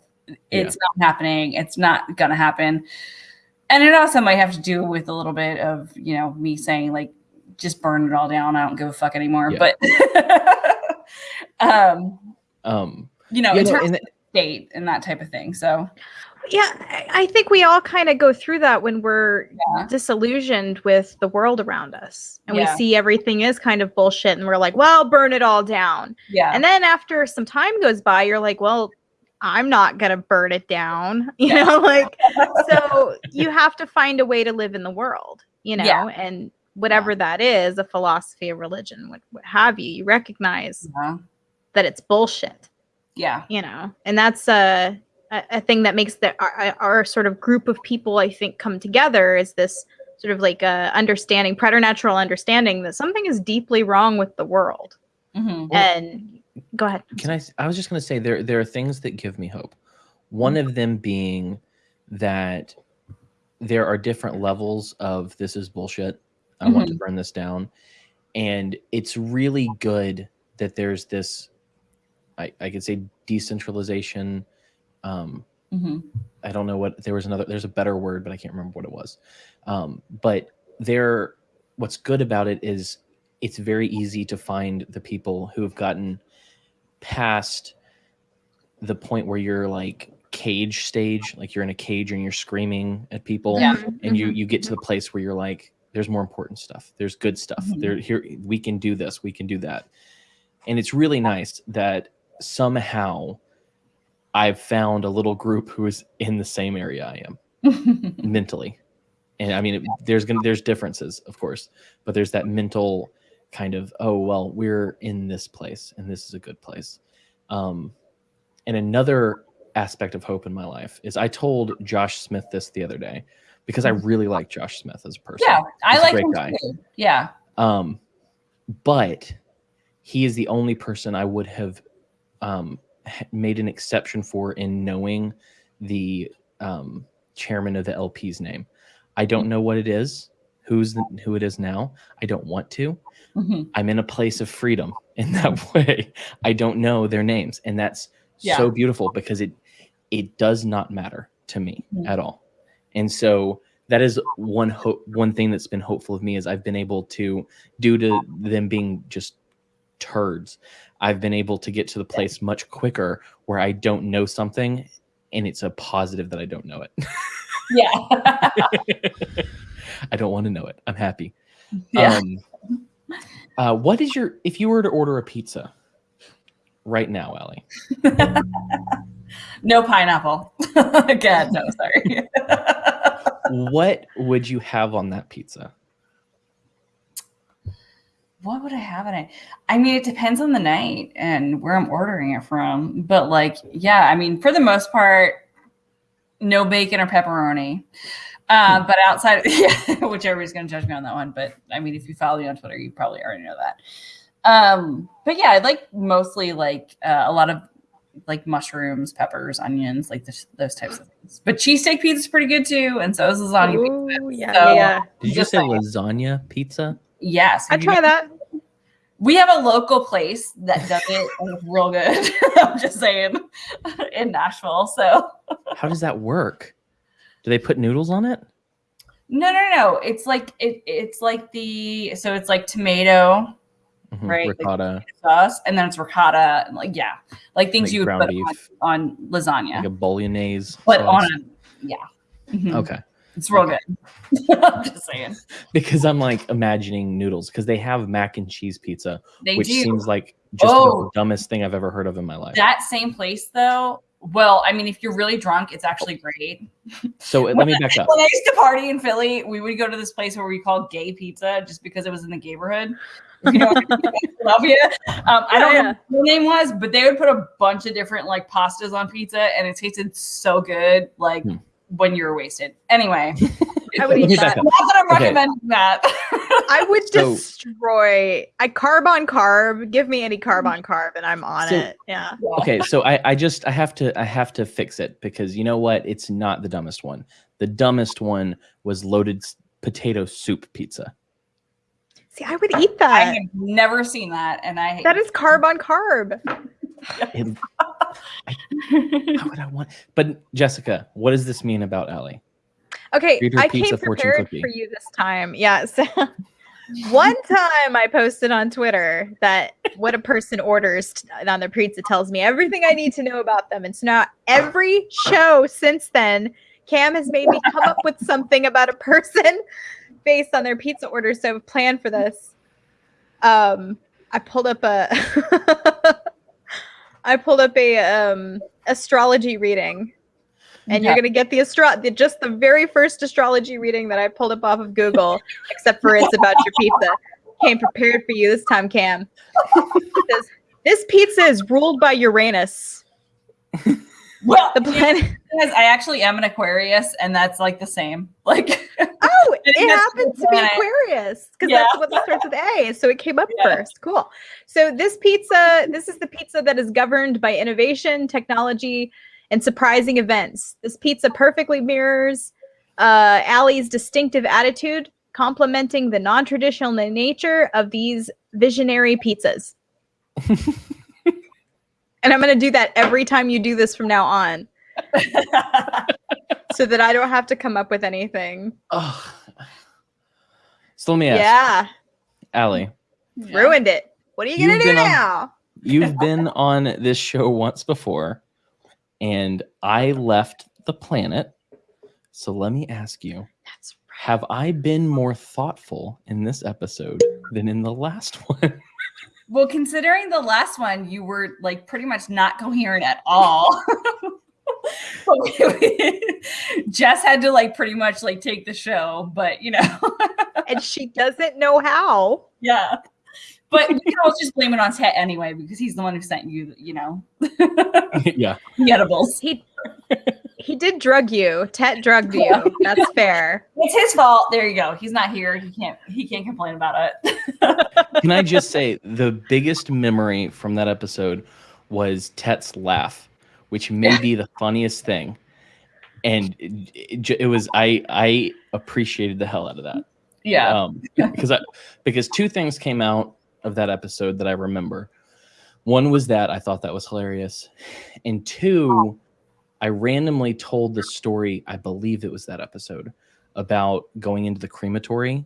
S4: it's not happening. It's not gonna happen. And it also might have to do with a little bit of you know me saying like, just burn it all down. I don't give a fuck anymore.
S1: Yeah.
S4: But um,
S1: Um,
S4: you know,
S1: know,
S4: terms
S1: and
S4: state and that type of thing. So
S3: Yeah, I- think we all kind of go through that when we're
S4: Yeah.
S3: disillusioned with the world around us and
S4: Yeah.
S3: we see everything is kind of bullshit and we're like, well, burn it all down.
S4: yeah,
S3: And then after some time goes by, you're like, well, I'm not going to burn it down. You
S4: Yeah.
S3: know, like, so you have to find a way to live in the world, you know,
S4: Yeah.
S3: and whatever that is, a philosophy, a religion, what, what have you, you recognize that it's bullshit
S4: yeah,
S3: you know and that's a a, a thing that makes the our, our sort of group of people i think come together is this sort of like a understanding preternatural understanding that something is deeply wrong with the world
S4: Mhm.
S1: Well-
S3: and go ahead
S1: Can I, I was just going to say there there are things that give me hope. One
S3: Mm-hmm.
S1: of them being that there are different levels of this is bullshit. I want to
S3: Mm-hmm.
S1: burn this down, and it's really good that there's this. I I could say decentralization. Um,
S4: Mhm.
S1: I don't know what there was another. There's a better word, but I can't remember what it was. Um, but there, what's good about it is it's very easy to find the people who have gotten past the point where you're like cage stage, like you're in a cage and you're screaming at people,
S4: Yeah.
S1: and you
S3: Mhm.
S1: you get to the place where you're like, there's more important stuff. There's good stuff.
S4: Mhm.
S1: There here we can do this. We can do that, and it's really nice that somehow I've found a little group who is in the same area I am
S4: Mm-hmm.
S1: mentally. And I mean, it, there's gonna there's differences, of course, but there's that mental kind of oh well, we're in this place, and this is a good place. Um, and another aspect of hope in my life is I told Josh Smith this the other day because I really like Josh Smith as a person.
S4: yeah, I
S1: He's a
S4: like him
S1: guy.
S4: too. Yeah,
S1: Um, but he is the only person I would have um, made an exception for in knowing the um, chairman of the LP's name. I don't know what it is, who's the, who it is now. I don't want to.
S4: Mhm.
S1: I'm in a place of freedom in that way. I don't know their names, and that's
S4: Yeah.
S1: so beautiful because it it does not matter to me
S4: Mhm.
S1: at all. And so that is one hope one thing that's been hopeful of me is I've been able to due to them being just turds, I've been able to get to the place much quicker where I don't know something and it's a positive that I don't know it.
S4: yeah,
S1: I don't want to know it. I'm happy.
S4: yeah.
S1: Um, uh, what is your if you were to order a pizza right now, Allie?
S4: no pineapple. Again, no, sorry.
S1: what would you have on that pizza?
S4: What would I have in it? I mean, it depends on the night and where I'm ordering it from. But like, yeah, I mean, for the most part, no bacon or pepperoni. Uh, but outside, yeah, whichever is going to judge me on that one. But I mean, if you follow me on Twitter, you probably already know that. Um, but yeah, I like mostly like uh, a lot of like mushrooms, peppers, onions, like this, those types of things. But cheesesteak pizza is pretty good too, and so is lasagna. pizza.
S3: Yeah,
S4: So-
S3: yeah, yeah.
S1: Did you
S4: Just
S1: say
S4: saying.
S1: lasagna pizza?
S4: Yes,
S3: I
S4: have you
S3: try
S4: been-
S3: that.
S4: We have a local place that does it, and it's real good. I'm just saying, in Nashville. So
S1: How does that work? Do they put noodles on it?
S4: no, no, no. It's like it. It's like the so it's like tomato
S1: Mhm,
S4: Right, like-
S1: Ricotta,
S4: sauce, and then it's ricotta, and like yeah, like things
S1: Like
S4: you would put on, on lasagna,
S1: like a bolognese.
S4: but
S1: sauce.
S4: on a yeah. Mhm.
S1: Okay.
S4: It's real good. I'm just saying.
S1: Because I'm like imagining noodles because they have mac and cheese pizza,
S4: They
S1: which
S4: do.
S1: seems like just
S4: Oh.
S1: the dumbest thing I've ever heard of in my life.
S4: that same place though. Well, I mean, if you're really drunk, it's actually great.
S1: So let me back up.
S4: When I used to party in Philly, we would go to this place where we called gay pizza just because it was in the neighborhood. If You know, Philadelphia. Um, I don't
S3: Yeah,
S4: know what the name was, but they would put a bunch of different like pastas on pizza, and it tasted so good, like
S1: Hmm.
S4: When you're wasted. Anyway,
S3: I would eat that.
S4: not that I'm
S1: Okay.
S4: recommending that.
S3: I would
S1: So-
S3: destroy. I carb on carb. Give me any carb on carb, and I'm on
S1: So-
S3: it. Yeah.
S1: Okay, so I, I just I have to I have to fix it because you know what? It's not the dumbest one. The dumbest one was loaded potato soup pizza.
S3: See, I would eat that.
S4: I have never seen that, and I
S3: That is carb on carb.
S1: It- how would I want? But Jessica, what does this mean about Allie?
S3: Okay, I came prepared for you this time. Yeah. So one time I posted on Twitter that what a person orders on their pizza tells me everything I need to know about them. And so now every show since then, Cam has made me come up with something about a person based on their pizza order. So I've planned for this. Um, I pulled up a I pulled up a um astrology reading and you're gonna get the astro the, just the very first astrology reading that I pulled up off of Google, except for it's about your pizza. Came prepared for you this time, Cam. Says, this pizza is ruled by Uranus,
S4: well,
S3: the planet.
S4: Because I actually am an Aquarius, and that's like the same. Like,
S3: it
S4: that's
S3: happens to be. Aquarius because
S4: Yeah.
S3: that's what that starts with A. So it came up
S4: Yeah.
S3: first. Cool. So this pizza, this is the pizza that is governed by innovation, technology, and surprising events. This pizza perfectly mirrors uh, Allie's distinctive attitude, complementing the non-traditional nature of these visionary pizzas. and I'm going to do that every time you do this from now on, so that I don't have to come up with anything.
S1: Oh. So let me ask,
S3: yeah.
S1: Allie,
S3: ruined it. What are you gonna do
S1: been on-
S3: now?
S1: you've been on this show once before, and I left the planet. So let me ask you:
S3: That's
S1: Have I been more thoughtful in this episode than in the last one?
S4: well, considering the last one, you were like pretty much not coherent at all. Jess had to like pretty much like take the show, but you know,
S3: and she doesn't know how.
S4: yeah. But you can always just blame it on Tet anyway because he's the one who sent you, you know,
S1: yeah.
S4: the edibles.
S3: He he did drug you. Tet drugged you. That's fair.
S4: It's his fault. There you go. He's not here. He can't. He can't complain about it.
S1: Can I just say the biggest memory from that episode was Tet's laugh, which may be the funniest thing, and it, it, was I I appreciated the hell out of that.
S4: yeah.
S1: um, because I because two things came out of that episode that I remember. One was that I thought that was hilarious, and two, I randomly told the story. I believe it was that episode about going into the crematory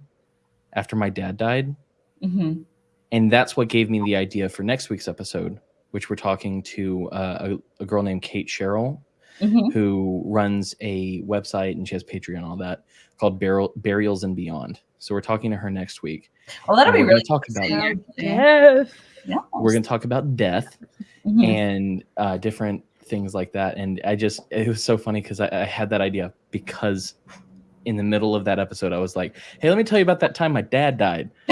S1: after my dad died,
S4: Mhm.
S1: and that's what gave me the idea for next week's episode, which we're talking to uh, a, a girl named Kate Sherrill,
S4: Mhm.
S1: who runs a website and she has Patreon and all that called Burial, Burials and Beyond. So we're talking to her next week.
S4: Well, that'll be
S1: we're gonna
S4: really
S1: talk about
S4: death.
S3: Yes.
S4: Yeah.
S1: We're going to talk about death
S4: Mhm.
S1: and uh, different things like that. And I just, it was so funny because I, I had that idea because in the middle of that episode, I was like, hey, let me tell you about that time my dad died.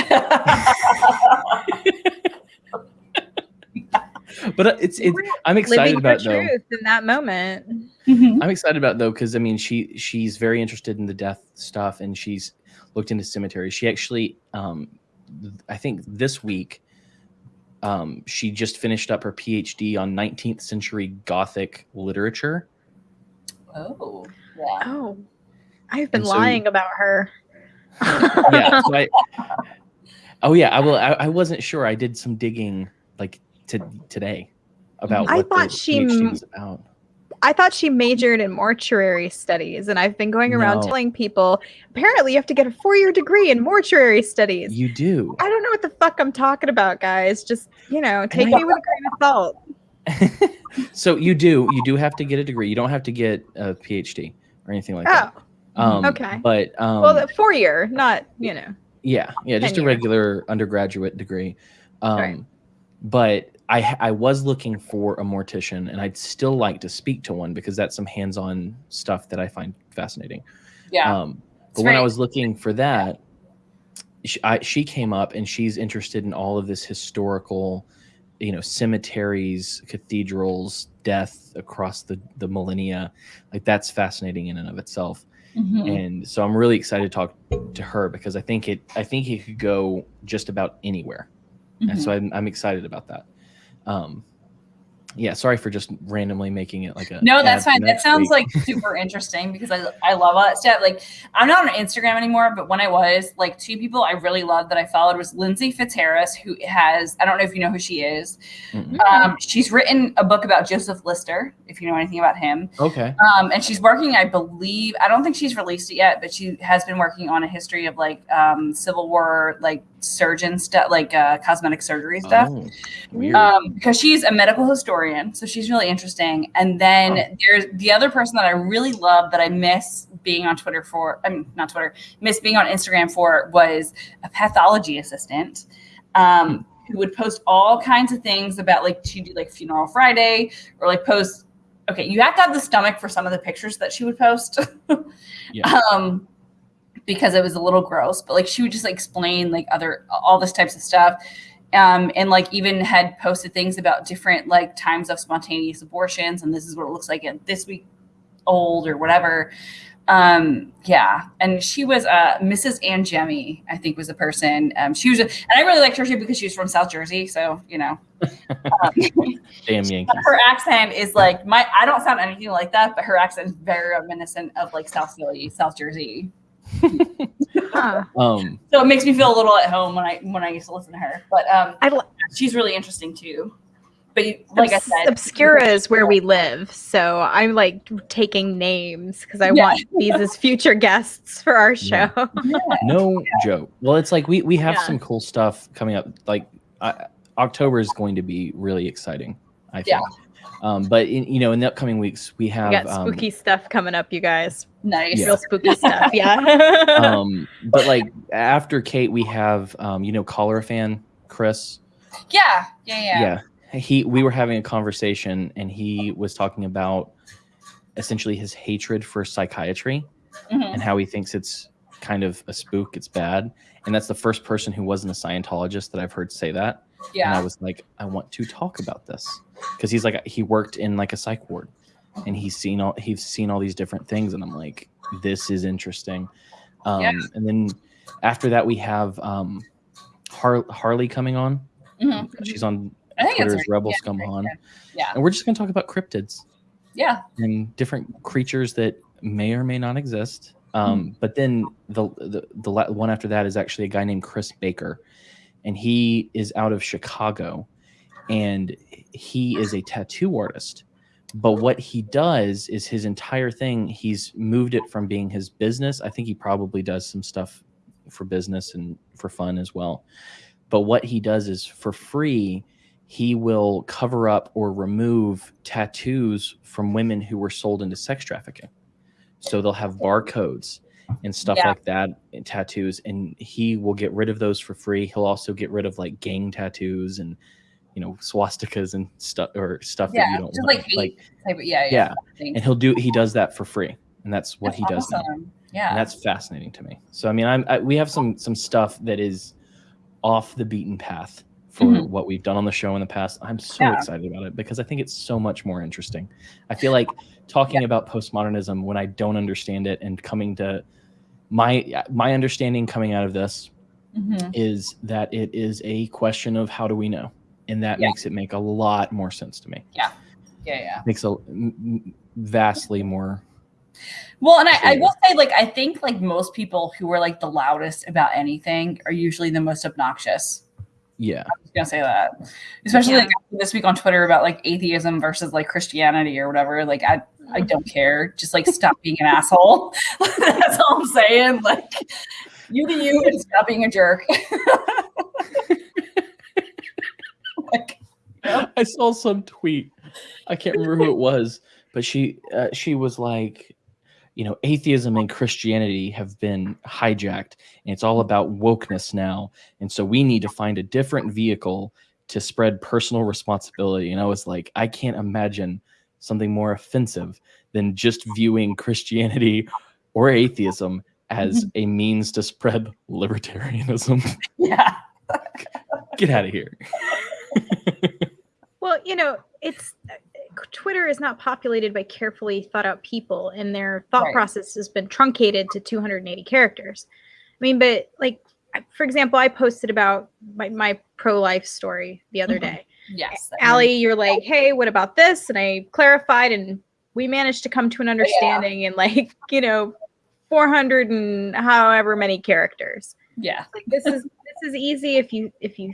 S1: But uh, it's, it's I'm excited about
S3: your
S1: though.
S3: truth in that moment.
S1: I'm excited about though because I mean she she's very interested in the death stuff and she's looked into cemeteries. She actually, um, I think this week, Um, she just finished up her PhD on 19th century Gothic literature.
S4: Oh, yeah.
S3: Oh, I've been
S1: And so-
S3: lying about her.
S1: yeah. so I, oh yeah. I will. I, I wasn't sure. I did some digging like to, today about.
S3: I
S1: what the
S3: thought she
S1: was about.
S3: I thought she majored in mortuary studies, and I've been going around
S1: No.
S3: telling people apparently you have to get a four year degree in mortuary studies.
S1: You do.
S3: I don't know what the fuck I'm talking about, guys. Just, you know, take
S1: I-
S3: me with a grain of salt.
S1: so you do. You do have to get a degree. You don't have to get a PhD or anything like that.
S3: Oh,
S1: Um,
S3: okay.
S1: But um,
S3: well, the four year, not, you know.
S1: Yeah, yeah, just a regular undergraduate degree. Um,
S3: Right.
S1: But I I was looking for a mortician, and I'd still like to speak to one because that's some hands-on stuff that I find fascinating.
S4: Yeah.
S1: Um, but when I was looking for that, she, I, she came up, and she's interested in all of this historical, you know, cemeteries, cathedrals, death across the the millennia. Like that's fascinating in and of itself
S4: Mhm.
S1: and so I'm really excited to talk to her because I think it I think it could go just about anywhere, and
S4: Mhm.
S1: so I'm, I'm excited about that. Um, yeah, sorry for just randomly making it like a
S4: No, that's fine. That sounds
S1: week.
S4: like super interesting because I I love all that stuff. Like I'm not on Instagram anymore, but when I was, like two people I really loved that I followed was Lindsey Fitzharris, who has I don't know if you know who she is.
S1: Mm-mm.
S4: Um, she's written a book about Joseph Lister, if you know anything about him.
S1: okay.
S4: Um, and she's working, I believe, I don't think she's released it yet, but she has been working on a history of like um, Civil War, like surgeon stuff, like uh, cosmetic surgery stuff.
S1: Oh.
S4: Um, because she's a medical historian, so she's really interesting. And then there's the other person that I really love that I miss being on Twitter for. I mean, not Twitter, miss being on Instagram for was a pathology assistant. Um, who would post all kinds of things about like she do like funeral Friday or like post. Okay, you have to have the stomach for some of the pictures that she would post.
S1: Yeah.
S4: Um, because it was a little gross, but like she would just like explain like other all this types of stuff. Um, and like even had posted things about different like times of spontaneous abortions and this is what it looks like at this week old or whatever. Um yeah. And she was uh mrs Angemi i think was the person. Um she was a, and i really liked her too because she was from south jersey so you know. Um,
S1: Damn Yankees.
S4: her accent is like my i don't sound anything like that but her accent is very reminiscent of like south philly south jersey
S3: Huh.
S1: Um,
S4: so it makes me feel a little at home when i when i used to listen to her but um
S3: I
S4: she's really interesting too. But you, like I said,
S3: Obscura is where we live, so I'm like taking names because I
S4: Yeah.
S3: want these as future guests for our show.
S1: Yeah. no joke. Well, it's like we we have
S3: Yeah.
S1: some cool stuff coming up. Like uh, October is going to be really exciting. I think.
S4: Yeah.
S1: Um, but in, you know, in the upcoming weeks, we have
S3: We
S1: have
S3: got
S1: um,
S3: spooky stuff coming up, you guys.
S4: nice.
S1: Yeah.
S3: Real spooky stuff, yeah.
S1: um, but like after Kate, we have um, you know, caller fan Chris.
S4: yeah, yeah, yeah,
S1: Yeah. He we were having a conversation and he was talking about essentially his hatred for psychiatry
S4: Mhm.
S1: and how he thinks it's kind of a spook, it's bad. And that's the first person who wasn't a Scientologist that I've heard say that. Yeah. And I was like, I want to talk about this. Because he's like he worked in like a psych ward and he's seen all he's seen all these different things and I'm like, this is interesting. Um
S4: Yeah.
S1: and then after that we have um Har- Harley coming on.
S4: Mhm.
S1: She's on
S4: I think
S1: Twitter's Rebel Scum on.
S4: Yeah,
S1: And we're just gonna talk about cryptids
S4: yeah,
S1: and different creatures that may or may not exist. Um, But then the, the the one after that is actually a guy named Chris Baker, and he is out of Chicago, and he is a tattoo artist. But what he does is his entire thing. He's moved it from being his business. I think he probably does some stuff for business and for fun as well. But what he does is for free, he will cover up or remove tattoos from women who were sold into sex trafficking. So they'll have barcodes and stuff
S4: Yeah.
S1: like that and tattoos and he will get rid of those for free. He'll also get rid of like gang tattoos and you know swastikas and stuff or stuff that you don't
S4: Just
S1: want.
S4: like hate type of, yeah, yeah.
S1: yeah. And he'll do he does that for free. And that's what he
S4: That's
S1: does now
S4: awesome. Yeah,
S1: and that's fascinating to me. So I mean, I'm I, we have some some stuff that is off the beaten path for
S4: Mhm.
S1: what we've done on the show in the past. I'm so
S4: Yeah.
S1: excited about it because I think it's so much more interesting. I feel like talking about postmodernism when I don't understand it and coming to my my understanding coming out of this
S4: Mhm.
S1: is that it is a question of how do we know? And that
S4: Yeah.
S1: makes it make a lot more sense to me.
S4: Yeah, yeah. Yeah.
S1: Makes a vastly more.
S4: Well, and I, I will say, like, I think like most people who are like the loudest about anything are usually the most obnoxious.
S1: Yeah,
S4: I was gonna say that, especially
S3: Yeah.
S4: like this week on Twitter about like atheism versus like Christianity or whatever. Like, I I don't care. Just like stop being an asshole. That's all I'm saying. Like, you to you and stop being a jerk. like,
S1: I saw some tweet. I can't remember who it was, but she uh, she was like, you know, atheism and Christianity have been hijacked, and it's all about wokeness now, and so we need to find a different vehicle to spread personal responsibility. And I was like, I can't imagine something more offensive than just viewing Christianity or atheism as a means to spread libertarianism.
S4: yeah,
S1: Get out of here.
S3: Well, you know, it's uh, Twitter is not populated by carefully thought out people, and their thought
S4: Right.
S3: process has been truncated to 280 characters. I mean, but like, for example, I posted about my, my pro life story the other
S4: Mhm.
S3: day.
S4: yes.
S3: Allie, you're like, hey, what about this? And I clarified, and we managed to come to an understanding in like, you know, 400 and however many characters
S4: Yeah,
S3: like this is this is easy if you if you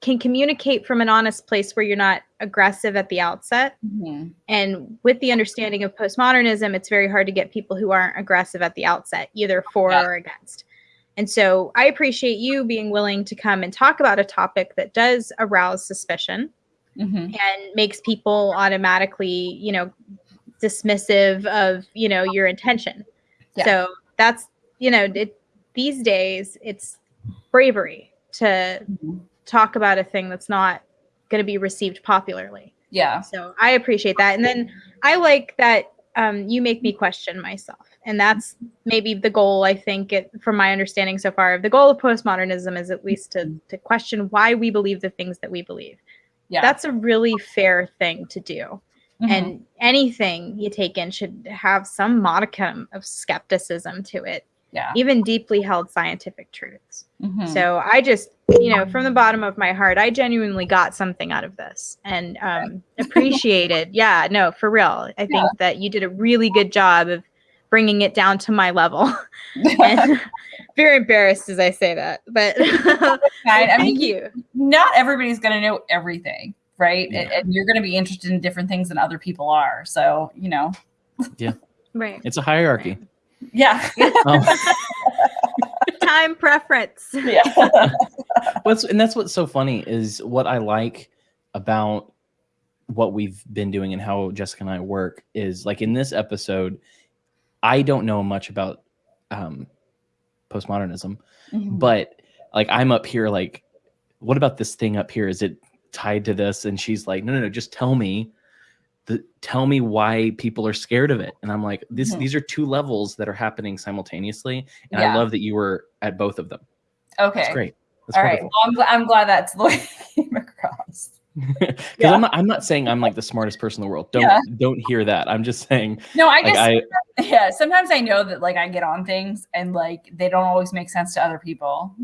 S3: can communicate from an honest place where you're not aggressive at the outset
S4: Mhm.
S3: and with the understanding of postmodernism it's very hard to get people who aren't aggressive at the outset either for
S4: Yeah.
S3: or against and so i appreciate you being willing to come and talk about a topic that does arouse suspicion
S4: Mhm.
S3: and makes people automatically you know dismissive of you know your intention
S4: Yeah.
S3: so that's you know it, these days it's bravery to
S4: Mhm.
S3: Talk about a thing that's not going to be received popularly.
S4: Yeah,
S3: so i appreciate that. And then i like that um, you make me question myself. And that's maybe the goal i think it, from my understanding so far of the goal of postmodernism is at least to, to question why we believe the things that we believe.
S4: Yeah.
S3: that's a really fair thing to do.
S4: Mhm.
S3: and anything you take in should have some modicum of skepticism to it
S4: yeah.
S3: even deeply held scientific truths
S4: Mhm.
S3: so i just you know from the bottom of my heart i genuinely got something out of this and um appreciated yeah no for real i think
S4: Yeah.
S3: that you did a really good job of bringing it down to my level and very embarrassed as i say that but
S4: Fine. I
S3: thank
S4: mean,
S3: you
S4: not everybody's going to know everything, right?
S1: Yeah.
S4: And, and you're going to be interested in different things than other people are. So, you know, yeah.
S3: right
S1: It's a hierarchy.
S4: Yeah.
S1: Um,
S3: time preference
S4: yeah.
S1: what's and that's what's so funny is what I like about what we've been doing and how Jessica and I work is like in this episode, I don't know much about um, postmodernism,
S4: Mhm.
S1: but like I'm up here like, what about this thing up here? Is it tied to this? And she's like, no, no, no, just tell me. The, tell me why people are scared of it and i'm like this
S4: Mhm.
S1: these are two levels that are happening simultaneously and
S4: Yeah.
S1: i love that you were at both of them
S4: okay.
S1: that's great that's
S4: All right.
S1: wonderful.
S4: Well, I'm, gl- I'm glad that's the way it came across.
S1: because
S4: Yeah.
S1: I'm not I'm not saying I'm like the smartest person in the world. Don't
S4: Yeah.
S1: don't hear that. I'm just saying
S4: No, I
S1: like I
S4: yeah, sometimes I know that like I get on things and like they don't always make sense to other people.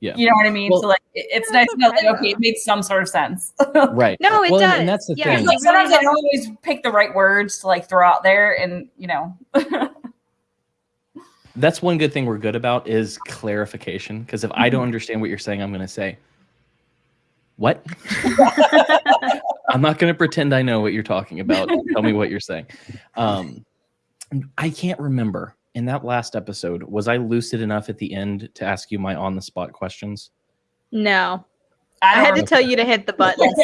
S1: Yeah.
S4: You know what I mean?
S1: Well-
S4: so like it's nice to know like, okay, it made some sort of sense.
S1: right.
S3: No, it
S1: well,
S3: does.
S1: And that's the
S3: Yeah,
S1: thing.
S4: like sometimes I don't always pick the right words to like throw out there and you know
S1: That's one good thing we're good about is clarification. Because if I don't
S3: Mm-hmm.
S1: understand what you're saying, I'm going to say, "What?" I'm not going to pretend I know what you're talking about. Tell me what you're saying. Um, I can't remember in that last episode. Was I lucid enough at the end to ask you my on the spot questions?
S3: no
S4: I,
S3: i had to
S4: know.
S3: tell you to hit the buttons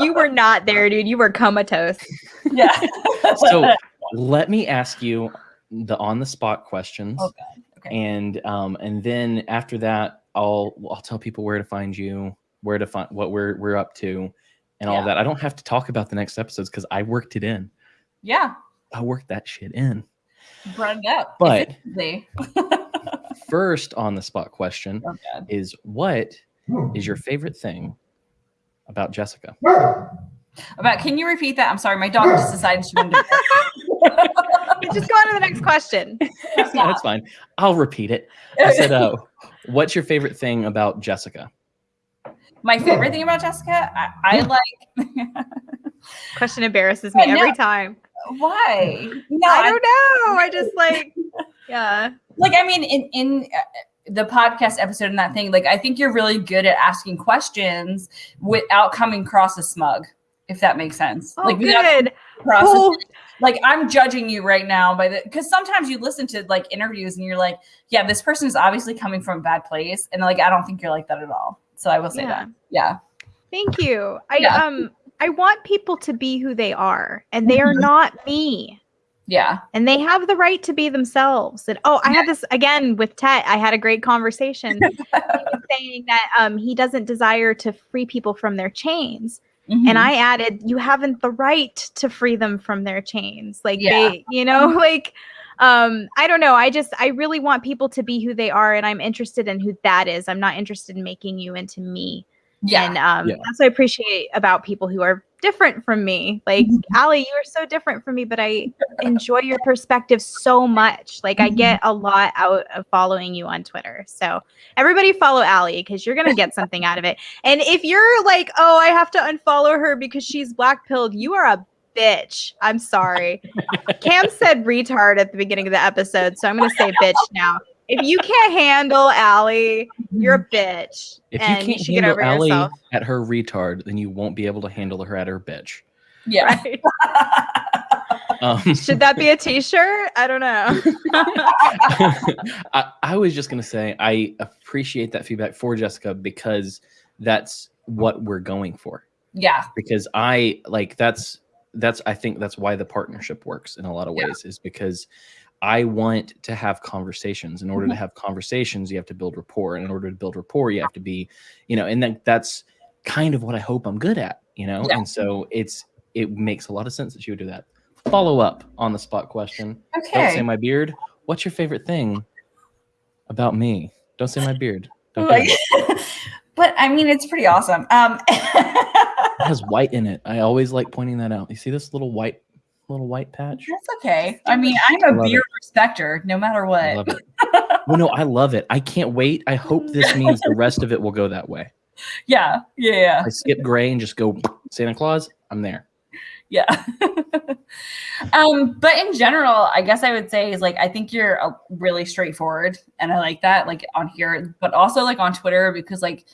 S3: you were not there dude you were comatose
S4: yeah.
S1: So let me ask you the on the spot questions.
S4: Oh, Okay.
S1: and um and then after that i'll i'll tell people where to find you where to find what we're we're up to and all that i don't have to talk about the next episodes because i worked it in
S4: yeah,
S1: i worked that shit in
S4: brought it up.
S1: But-
S4: Efficiently.
S1: first on the spot question
S4: Oh,
S1: is what hmm. is your favorite thing about jessica hmm.
S4: About can you repeat that? I'm sorry, my dog just hmm. decided she wanted to.
S3: just go on to the next question
S1: that's fine i'll repeat it i said uh what's your favorite thing about jessica
S4: my favorite thing about Jessica, I, I like.
S3: Question embarrasses me
S4: I know.
S3: every time.
S4: Why? No,
S3: I don't know. I just like, yeah.
S4: like I mean, in in uh, the podcast episode and that thing, like I think you're really good at asking questions without coming across as smug. If that makes sense.
S3: Oh,
S4: like
S3: good. Oh,
S4: like I'm judging you right now by the because sometimes you listen to like interviews and you're like, yeah, this person is obviously coming from a bad place, and like I don't think you're like that at all. So I will say
S3: Yeah.
S4: that. Yeah.
S3: Thank you. I
S4: Yeah.
S3: um I want people to be who they are, and they are
S4: Mhm.
S3: not me.
S4: Yeah.
S3: And they have the right to be themselves. And oh, I had this again with Tet. I had a great conversation He was saying that um he doesn't desire to free people from their chains.
S4: Mhm.
S3: And I added, you haven't the right to free them from their chains. Like
S4: Yeah.
S3: they, you know, like um, I don't know. I just I really want people to be who they are, and I'm interested in who that is. I'm not interested in making you into me.
S4: Yeah.
S3: And um,
S1: Yeah.
S3: that's what I appreciate about people who are different from me. Like, Allie, you are so different from me, but I enjoy your perspective so much. Like, I
S4: Mhm.
S3: get a lot out of following you on Twitter. So, everybody follow Allie because you're going to get something out of it. And if you're like, oh, I have to unfollow her because she's black pilled, you are a bitch. I'm sorry. Cam said retard at the beginning of the episode. So, I'm going to say bitch now. If you can't handle Allie, you're a bitch.
S1: If
S3: and
S1: you can't
S3: should get
S1: handle
S3: over
S1: Allie
S3: yourself.
S1: at her retard, then you won't be able to handle her at her bitch.
S4: yeah.
S3: Right?
S1: Um,
S3: Should that be a t-shirt? I don't know.
S1: I, I was just gonna say I appreciate that feedback for Jessica because that's what we're going for.
S4: yeah.
S1: Because I like that's that's I think that's why the partnership works in a lot of
S4: Yeah.
S1: ways is because I want to have conversations. In order to
S4: Mhm.
S1: have conversations, you have to build rapport. And in order to build rapport, you have to be, you know, and then that's kind of what I hope I'm good at, you know.
S4: Yeah.
S1: And so it's it makes a lot of sense that you would do that. Follow up on the spot question. Okay. Don't say my beard. What's your favorite thing about me? Don't say my beard.
S4: Like, but I mean, it's pretty awesome. Um,
S1: It has white in it. I always like pointing that out. You see this little white little white patch?
S4: that's okay. I mean, I'm a
S1: beer it.
S4: respecter, no matter what.
S1: I love it. Well, no, I love it. I can't wait. I hope this means the rest of it will go that way.
S4: Yeah, yeah, yeah,
S1: I skip gray and just go Santa Claus. I'm there.
S4: yeah. um, but in general, I guess I would say is like I think you're uh, really straightforward, and I like that, like on here, but also like on Twitter because like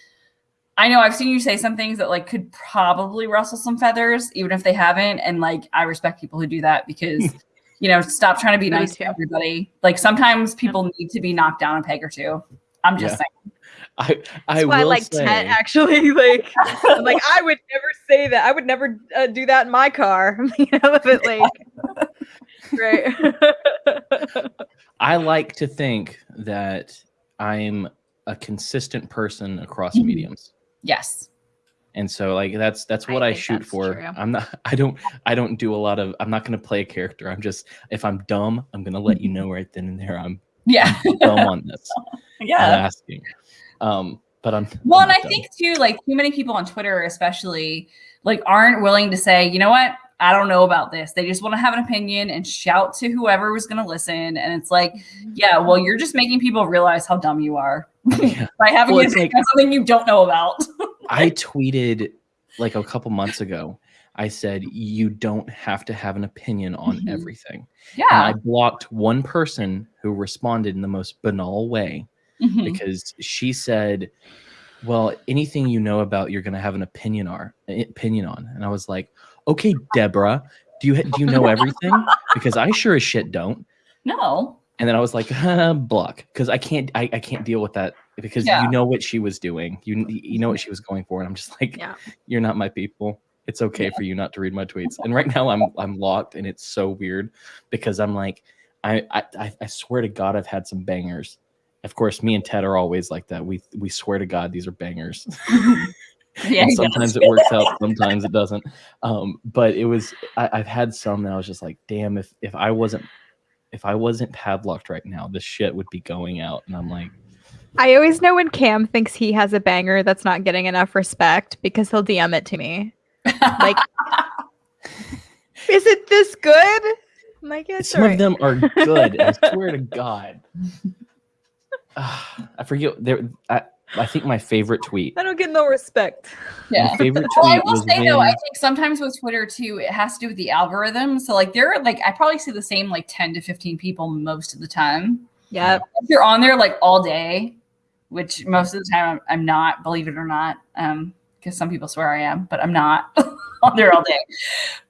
S4: I know I've seen you say some things that like could probably rustle some feathers, even if they haven't, and like I respect people who do that because. You know, stop trying to be nice to everybody. Like sometimes people need to be knocked down a peg or two. I'm just
S1: Yeah.
S4: saying.
S1: I I
S3: That's why I
S1: will
S3: like
S1: say,
S3: Tet actually. Like, I'm like I would never say that. I would never uh, do that in my car. you know, but like, right?
S1: I like to think that I'm a consistent person across
S3: Mm-hmm.
S4: Mhm.
S1: mediums.
S4: Yes.
S1: and so like that's that's what I,
S3: think
S1: shoot for.
S3: true.
S1: I'm not. I don't. I don't do a lot of. I'm not going to play a character. I'm just. If I'm dumb, I'm going to let you know right then and there. I'm
S4: Yeah.
S1: dumb on this. I'm
S4: yeah.
S1: asking. Um, but I'm.
S4: Well,
S1: I'm
S4: and I
S1: dumb.
S4: think too, like too many people on Twitter, especially, like aren't willing to say, you know what, I don't know about this. They just want to have an opinion and shout to whoever was going to listen. And it's like, yeah, well, you're just making people realize how dumb you are
S1: Yeah.
S4: by having
S1: Well, like-
S4: something you don't know about.
S1: I tweeted like a couple months ago. I said you don't have to have an opinion on
S4: Mhm.
S1: everything. And I blocked one person who responded in the most banal way
S4: Mhm.
S1: because she said, "Well, anything you know about, you're going to have an opinion on." Opinion on, and I was like, "Okay, Deborah, do you do you know everything? Because I sure as shit don't."
S4: No.
S1: And then I was like, "Block," because I can't I, I can't deal with that because
S4: Yeah.
S1: you know what she was doing, you you know what she was going for, and I'm just like,
S3: Yeah.
S1: "You're not my people." It's okay
S4: Yeah.
S1: for you not to read my tweets. And right now I'm I'm locked and it's so weird because I'm like I I I- I swear to God I've had some bangers. Of course, me and Ted are always like that. We we swear to God these are bangers.
S4: Yeah.
S1: and sometimes it works out, sometimes it doesn't. Um, but it was I, I've had some that I was just like, damn, if if I wasn't if I wasn't padlocked right now, this shit would be going out. And I'm like,
S3: I always know when Cam thinks he has a banger that's not getting enough respect because he'll DM it to me. Like, is it this good? I'm like, yeah, it's
S1: some of them are good. I swear to God. Ah, I forget there. I, I think my favorite tweet.
S5: I don't get no respect.
S4: Yeah.
S1: My favorite tweet
S4: Well, I will
S1: was
S4: say though, I think sometimes with Twitter too, it has to do with the algorithm. So like there are like I probably see the same like 10 to 15 people most of the time.
S5: Yeah.
S4: If you're on there like all day, which most of the time I'm, I'm not, believe it or not, um, because some people swear I am, but I'm not on there all day.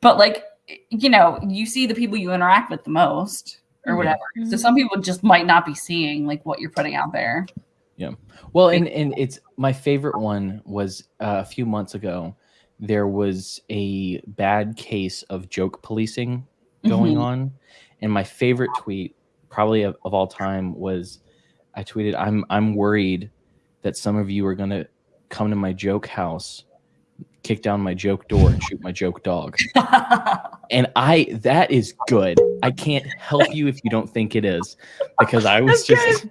S4: But like you know, you see the people you interact with the most or
S1: Mhm.
S4: whatever. So some people just might not be seeing like what you're putting out there.
S1: Well, and and it's my favorite one was uh, a few months ago. There was a bad case of joke policing going
S4: Mhm.
S1: on, and my favorite tweet, probably of, of all time, was I tweeted, "I'm I'm worried that some of you are gonna come to my joke house, kick down my joke door, and shoot my joke dog." And I that is good. I can't help you if you don't think it is, because I was
S5: That's
S1: just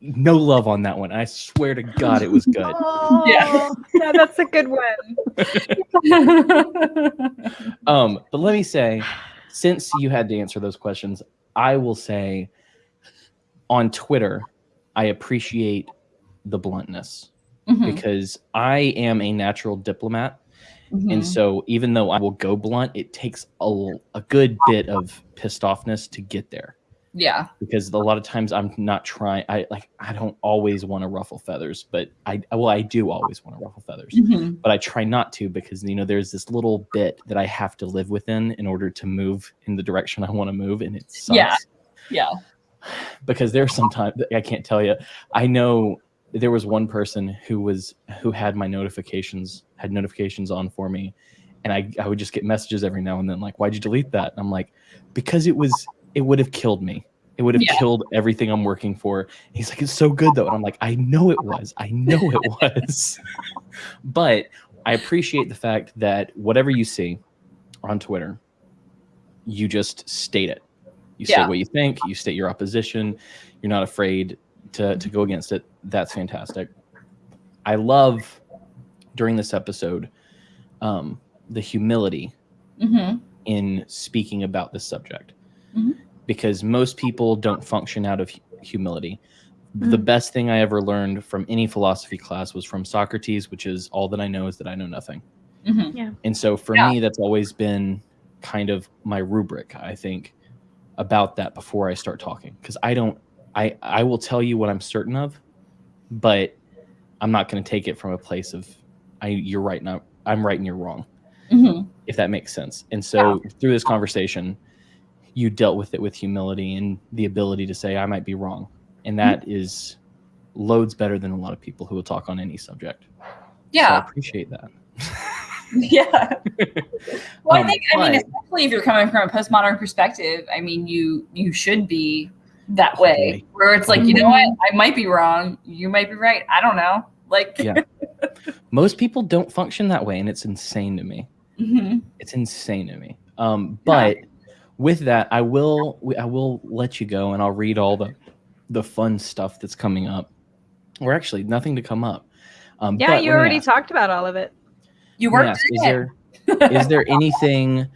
S1: no love on that one. I swear to God, it was good.
S5: Oh,
S4: Yeah.
S5: yeah, that's a good one.
S1: Um, but let me say, since you had to answer those questions, I will say on Twitter, I appreciate the bluntness
S4: Mhm,
S1: because I am a natural diplomat.
S4: mhm.
S1: And so even though I will go blunt, it takes a, a good bit of pissed offness to get there.
S4: Yeah.
S1: because a lot of times I'm not trying. I like I don't always want to ruffle feathers, but I well I do always want to ruffle feathers,
S4: Mhm.
S1: but I try not to because you know there's this little bit that I have to live within in order to move in the direction I want to move, and it sucks.
S4: Yeah. Yeah.
S1: because there's sometimes I can't tell you. I know there was one person who was who had my notifications had notifications on for me, and I I would just get messages every now and then like why'd you delete that? And I'm like because it was it would have killed me. It would have
S4: Yeah.
S1: killed everything I'm working for. He's like, it's so good though. And I'm like, I know it was. I know it was. but I appreciate the fact that whatever you see on Twitter, you just state it. You
S4: Yeah.
S1: state what you think, you state your opposition, you're not afraid to, to go against it. That's fantastic. I love during this episode um, the humility
S4: Mhm.
S1: in speaking about this subject
S4: Mhm.
S1: because most people don't function out of hu- humility. The best thing I ever learned from any philosophy class was from Socrates, which is all that I know is that I know nothing.
S4: Mhm.
S1: And so for
S4: Yeah.
S1: me, that's always been kind of my rubric, I think, about that before I start talking. Because I don't, I, I will tell you what I'm certain of, but I'm not going to take it from a place of, I, you're right, now I'm right and you're wrong
S4: Mhm.
S1: if that makes sense. And so through this conversation, you dealt with it with humility and the ability to say, I might be wrong. And that is loads better than a lot of people who will talk on any subject. So I
S4: Yeah.
S1: appreciate that.
S4: Yeah. Well, I
S1: Um,
S4: think I mean, especially if you're coming from a postmodern perspective, I mean, you you should be that way, where it's like, you know what, I might be wrong, you might be right. I don't know. Like,
S1: Yeah. Most people don't function that way, and it's insane to me.
S4: Mhm.
S1: It's insane to me. Um, but with that, I will I will let you go, and I'll read all the the fun stuff that's coming up. Or actually, nothing to come up. Um,
S5: Yeah,
S1: but
S5: you already
S1: ask-
S5: talked about all of it.
S4: you
S1: Let
S4: worked
S1: ask, is
S4: it.
S1: there is there anything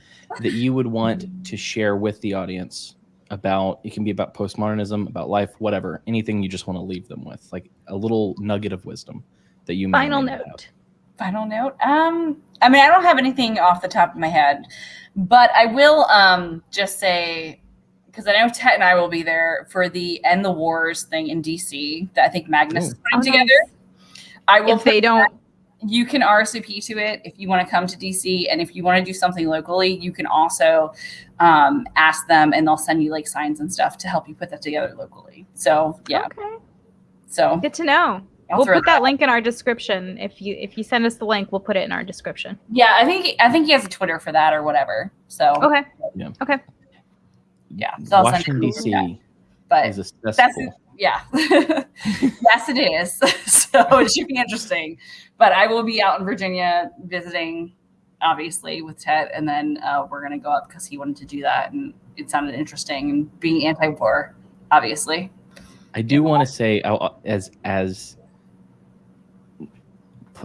S1: that you would want to share with the audience about it can be about postmodernism about life whatever anything you just want to leave them with like a little nugget of wisdom that you may
S5: Final
S1: may not have.
S5: Note.
S4: Final note. Um, I mean, I don't have anything off the top of my head, but I will um just say because I know Ted and I will be there for the End the Wars thing in DC that I think Magnus
S1: Ooh.
S4: is putting
S5: Oh,
S4: together. I will.
S5: If they don't,
S4: you can RSVP to it if you want to come to DC, and if you want to do something locally, you can also um, ask them, and they'll send you like signs and stuff to help you put that together locally. So yeah,
S5: okay,
S4: so
S5: good to know.
S4: I'll
S5: we'll put that link in our description. If you if you send us the link, we'll put it in our description.
S4: Yeah, I think I think he has a Twitter for that or whatever. So
S5: Okay.
S4: Okay, yeah, so I'll
S1: washington
S4: it to
S1: dc
S4: but
S1: is a
S4: that's yeah, yes, it is. so it should be interesting. But I will be out in Virginia visiting, obviously with Ted, and then uh, we're gonna go up because he wanted to do that, and it sounded interesting. And being anti-war, obviously.
S1: i do want to say as as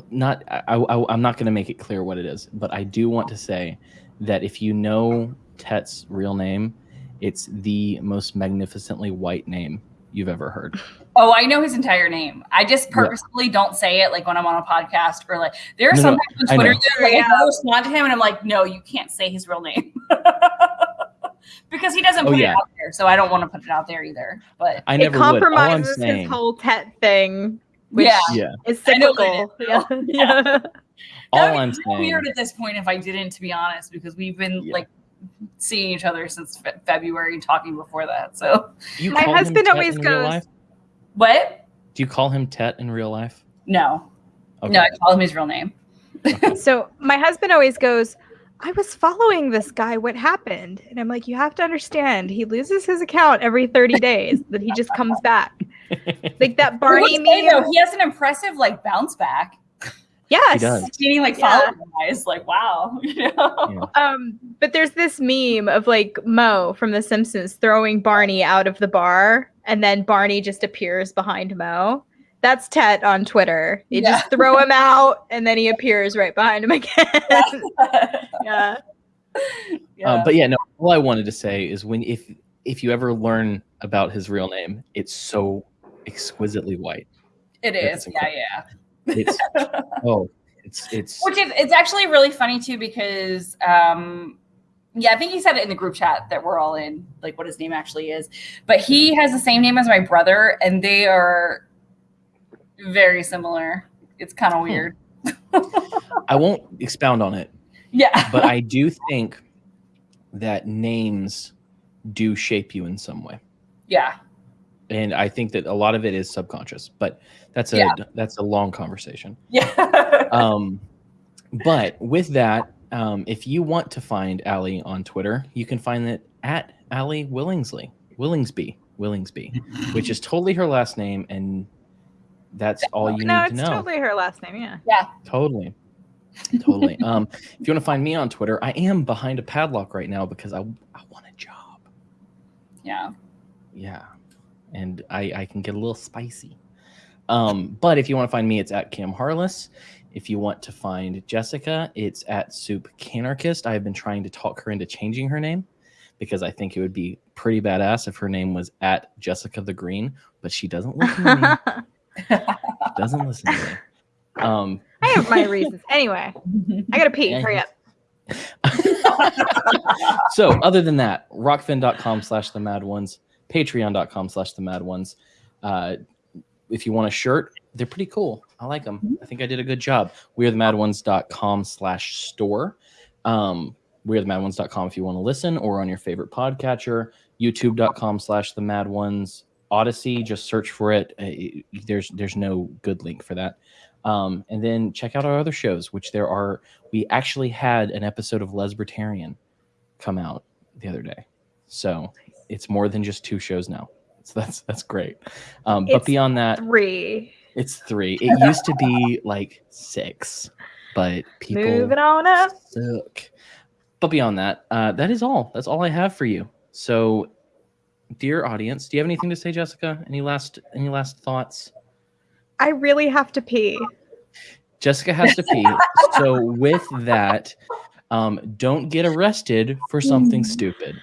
S1: not I, I, i'm not going to make it clear what it is but i do want to say that if you know tet's real name it's the most magnificently white name you've ever heard.
S4: Oh, I know his entire name. I just purposefully don't say it like when I'm on a podcast or like there are
S1: No,
S4: some
S1: no,
S4: on Twitter that like, I respond to him and I'm like, no, you can't say his real name. because he doesn't
S1: Oh,
S4: put
S1: yeah.
S4: it out there. So I don't want to put it out there either. But
S1: I
S3: it
S1: never would. All I'm
S3: compromises
S1: saying,
S3: his whole tet thing, which
S4: yeah.
S1: yeah.
S3: is
S4: I know what
S3: cyclical.
S4: it is,
S3: Yeah. yeah.
S1: All
S4: That'd
S1: I'm saying,
S4: weird at this point if I didn't, to be honest, because we've been
S1: Yeah.
S4: like seeing each other since fe- February and talking before that. So
S1: you
S3: My husband always goes-
S4: what?
S1: Do you call him Tet in real life?
S4: No,
S1: Okay.
S4: no, I call him his real name.
S3: So my husband always goes, I was following this guy. What happened? And I'm like, you have to understand, he loses his account every 30 days, then he just comes back. Like that Barney meme.
S4: though, he has an impressive like bounce back.
S3: Yes.
S1: He does.
S4: Meaning like
S3: Yeah.
S4: following guys, like wow, you know?
S3: Um, but there's this meme of like Moe from The Simpsons throwing Barney out of the bar, and then Barney just appears behind Moe. That's Tet on Twitter. You
S4: Yeah.
S3: just throw him out, and then he appears right behind him again. yeah.
S4: yeah.
S1: Um, but yeah, no. All I wanted to say is when if if you ever learn about his real name, it's so exquisitely white.
S4: it
S1: that's
S4: is, yeah, yeah.
S1: It's oh, it's it's
S4: Which is it's actually really funny too because um yeah, I think he said it in the group chat that we're all in, like what his name actually is. But he has the same name as my brother, and they are very similar. It's kind of weird.
S1: I won't expound on it,
S4: Yeah.
S1: but I do think that names do shape you in some way.
S4: yeah.
S1: And I think that a lot of it is subconscious, but that's a
S4: Yeah.
S1: that's a long conversation.
S4: Yeah.
S1: um, but with that, um, if you want to find Allie on Twitter, you can find it at Allie Willingsley, Willingsby, Willingsby, which is totally her last name, and that's all you
S3: No,
S1: need
S3: it's
S1: to know.
S3: No, it's totally her last name. Yeah. Yeah.
S1: Totally. Totally. um, if you want to find me on Twitter, I am behind a padlock right now because I I want a job.
S4: yeah.
S1: Yeah. And I, I can get a little spicy. Um, but if you want to find me, it's at Cam Harless. If you want to find Jessica, it's at Soup Canarchist. I have been trying to talk her into changing her name because I think it would be pretty badass if her name was at Jessica the Green, but she doesn't listen to me. doesn't listen to me. Um,
S3: I have my reasons. Anyway, I gotta pee.
S1: Yeah.
S3: Hurry up.
S1: so other than that, rokfin.com slash the mad ones, patreon.com slash the mad ones. Uh, if you want a shirt, they're pretty cool. I like them. I think I did a good job. We're the mad ones.com slash store. Um, we're the mad ones.com if you want to listen or on your favorite podcatcher, youtube.com slash the mad ones, Odysee, just search for it. Uh, There's, there's no good link for that. Um, and then check out our other shows, which there are. We actually had an episode of Lesbertarian come out the other day, so it's more than just two shows now. So that's that's great. Um, but beyond that,
S3: Three.
S1: it's three. It used to be like six, but people
S3: Moving on up.
S1: suck. But beyond that, uh, that is all. That's all I have for you. So, dear audience, do you have anything to say, Jessica? Any last any last thoughts?
S3: I really have to pee.
S1: Jessica has to pee. so with that, um, don't get arrested for something stupid.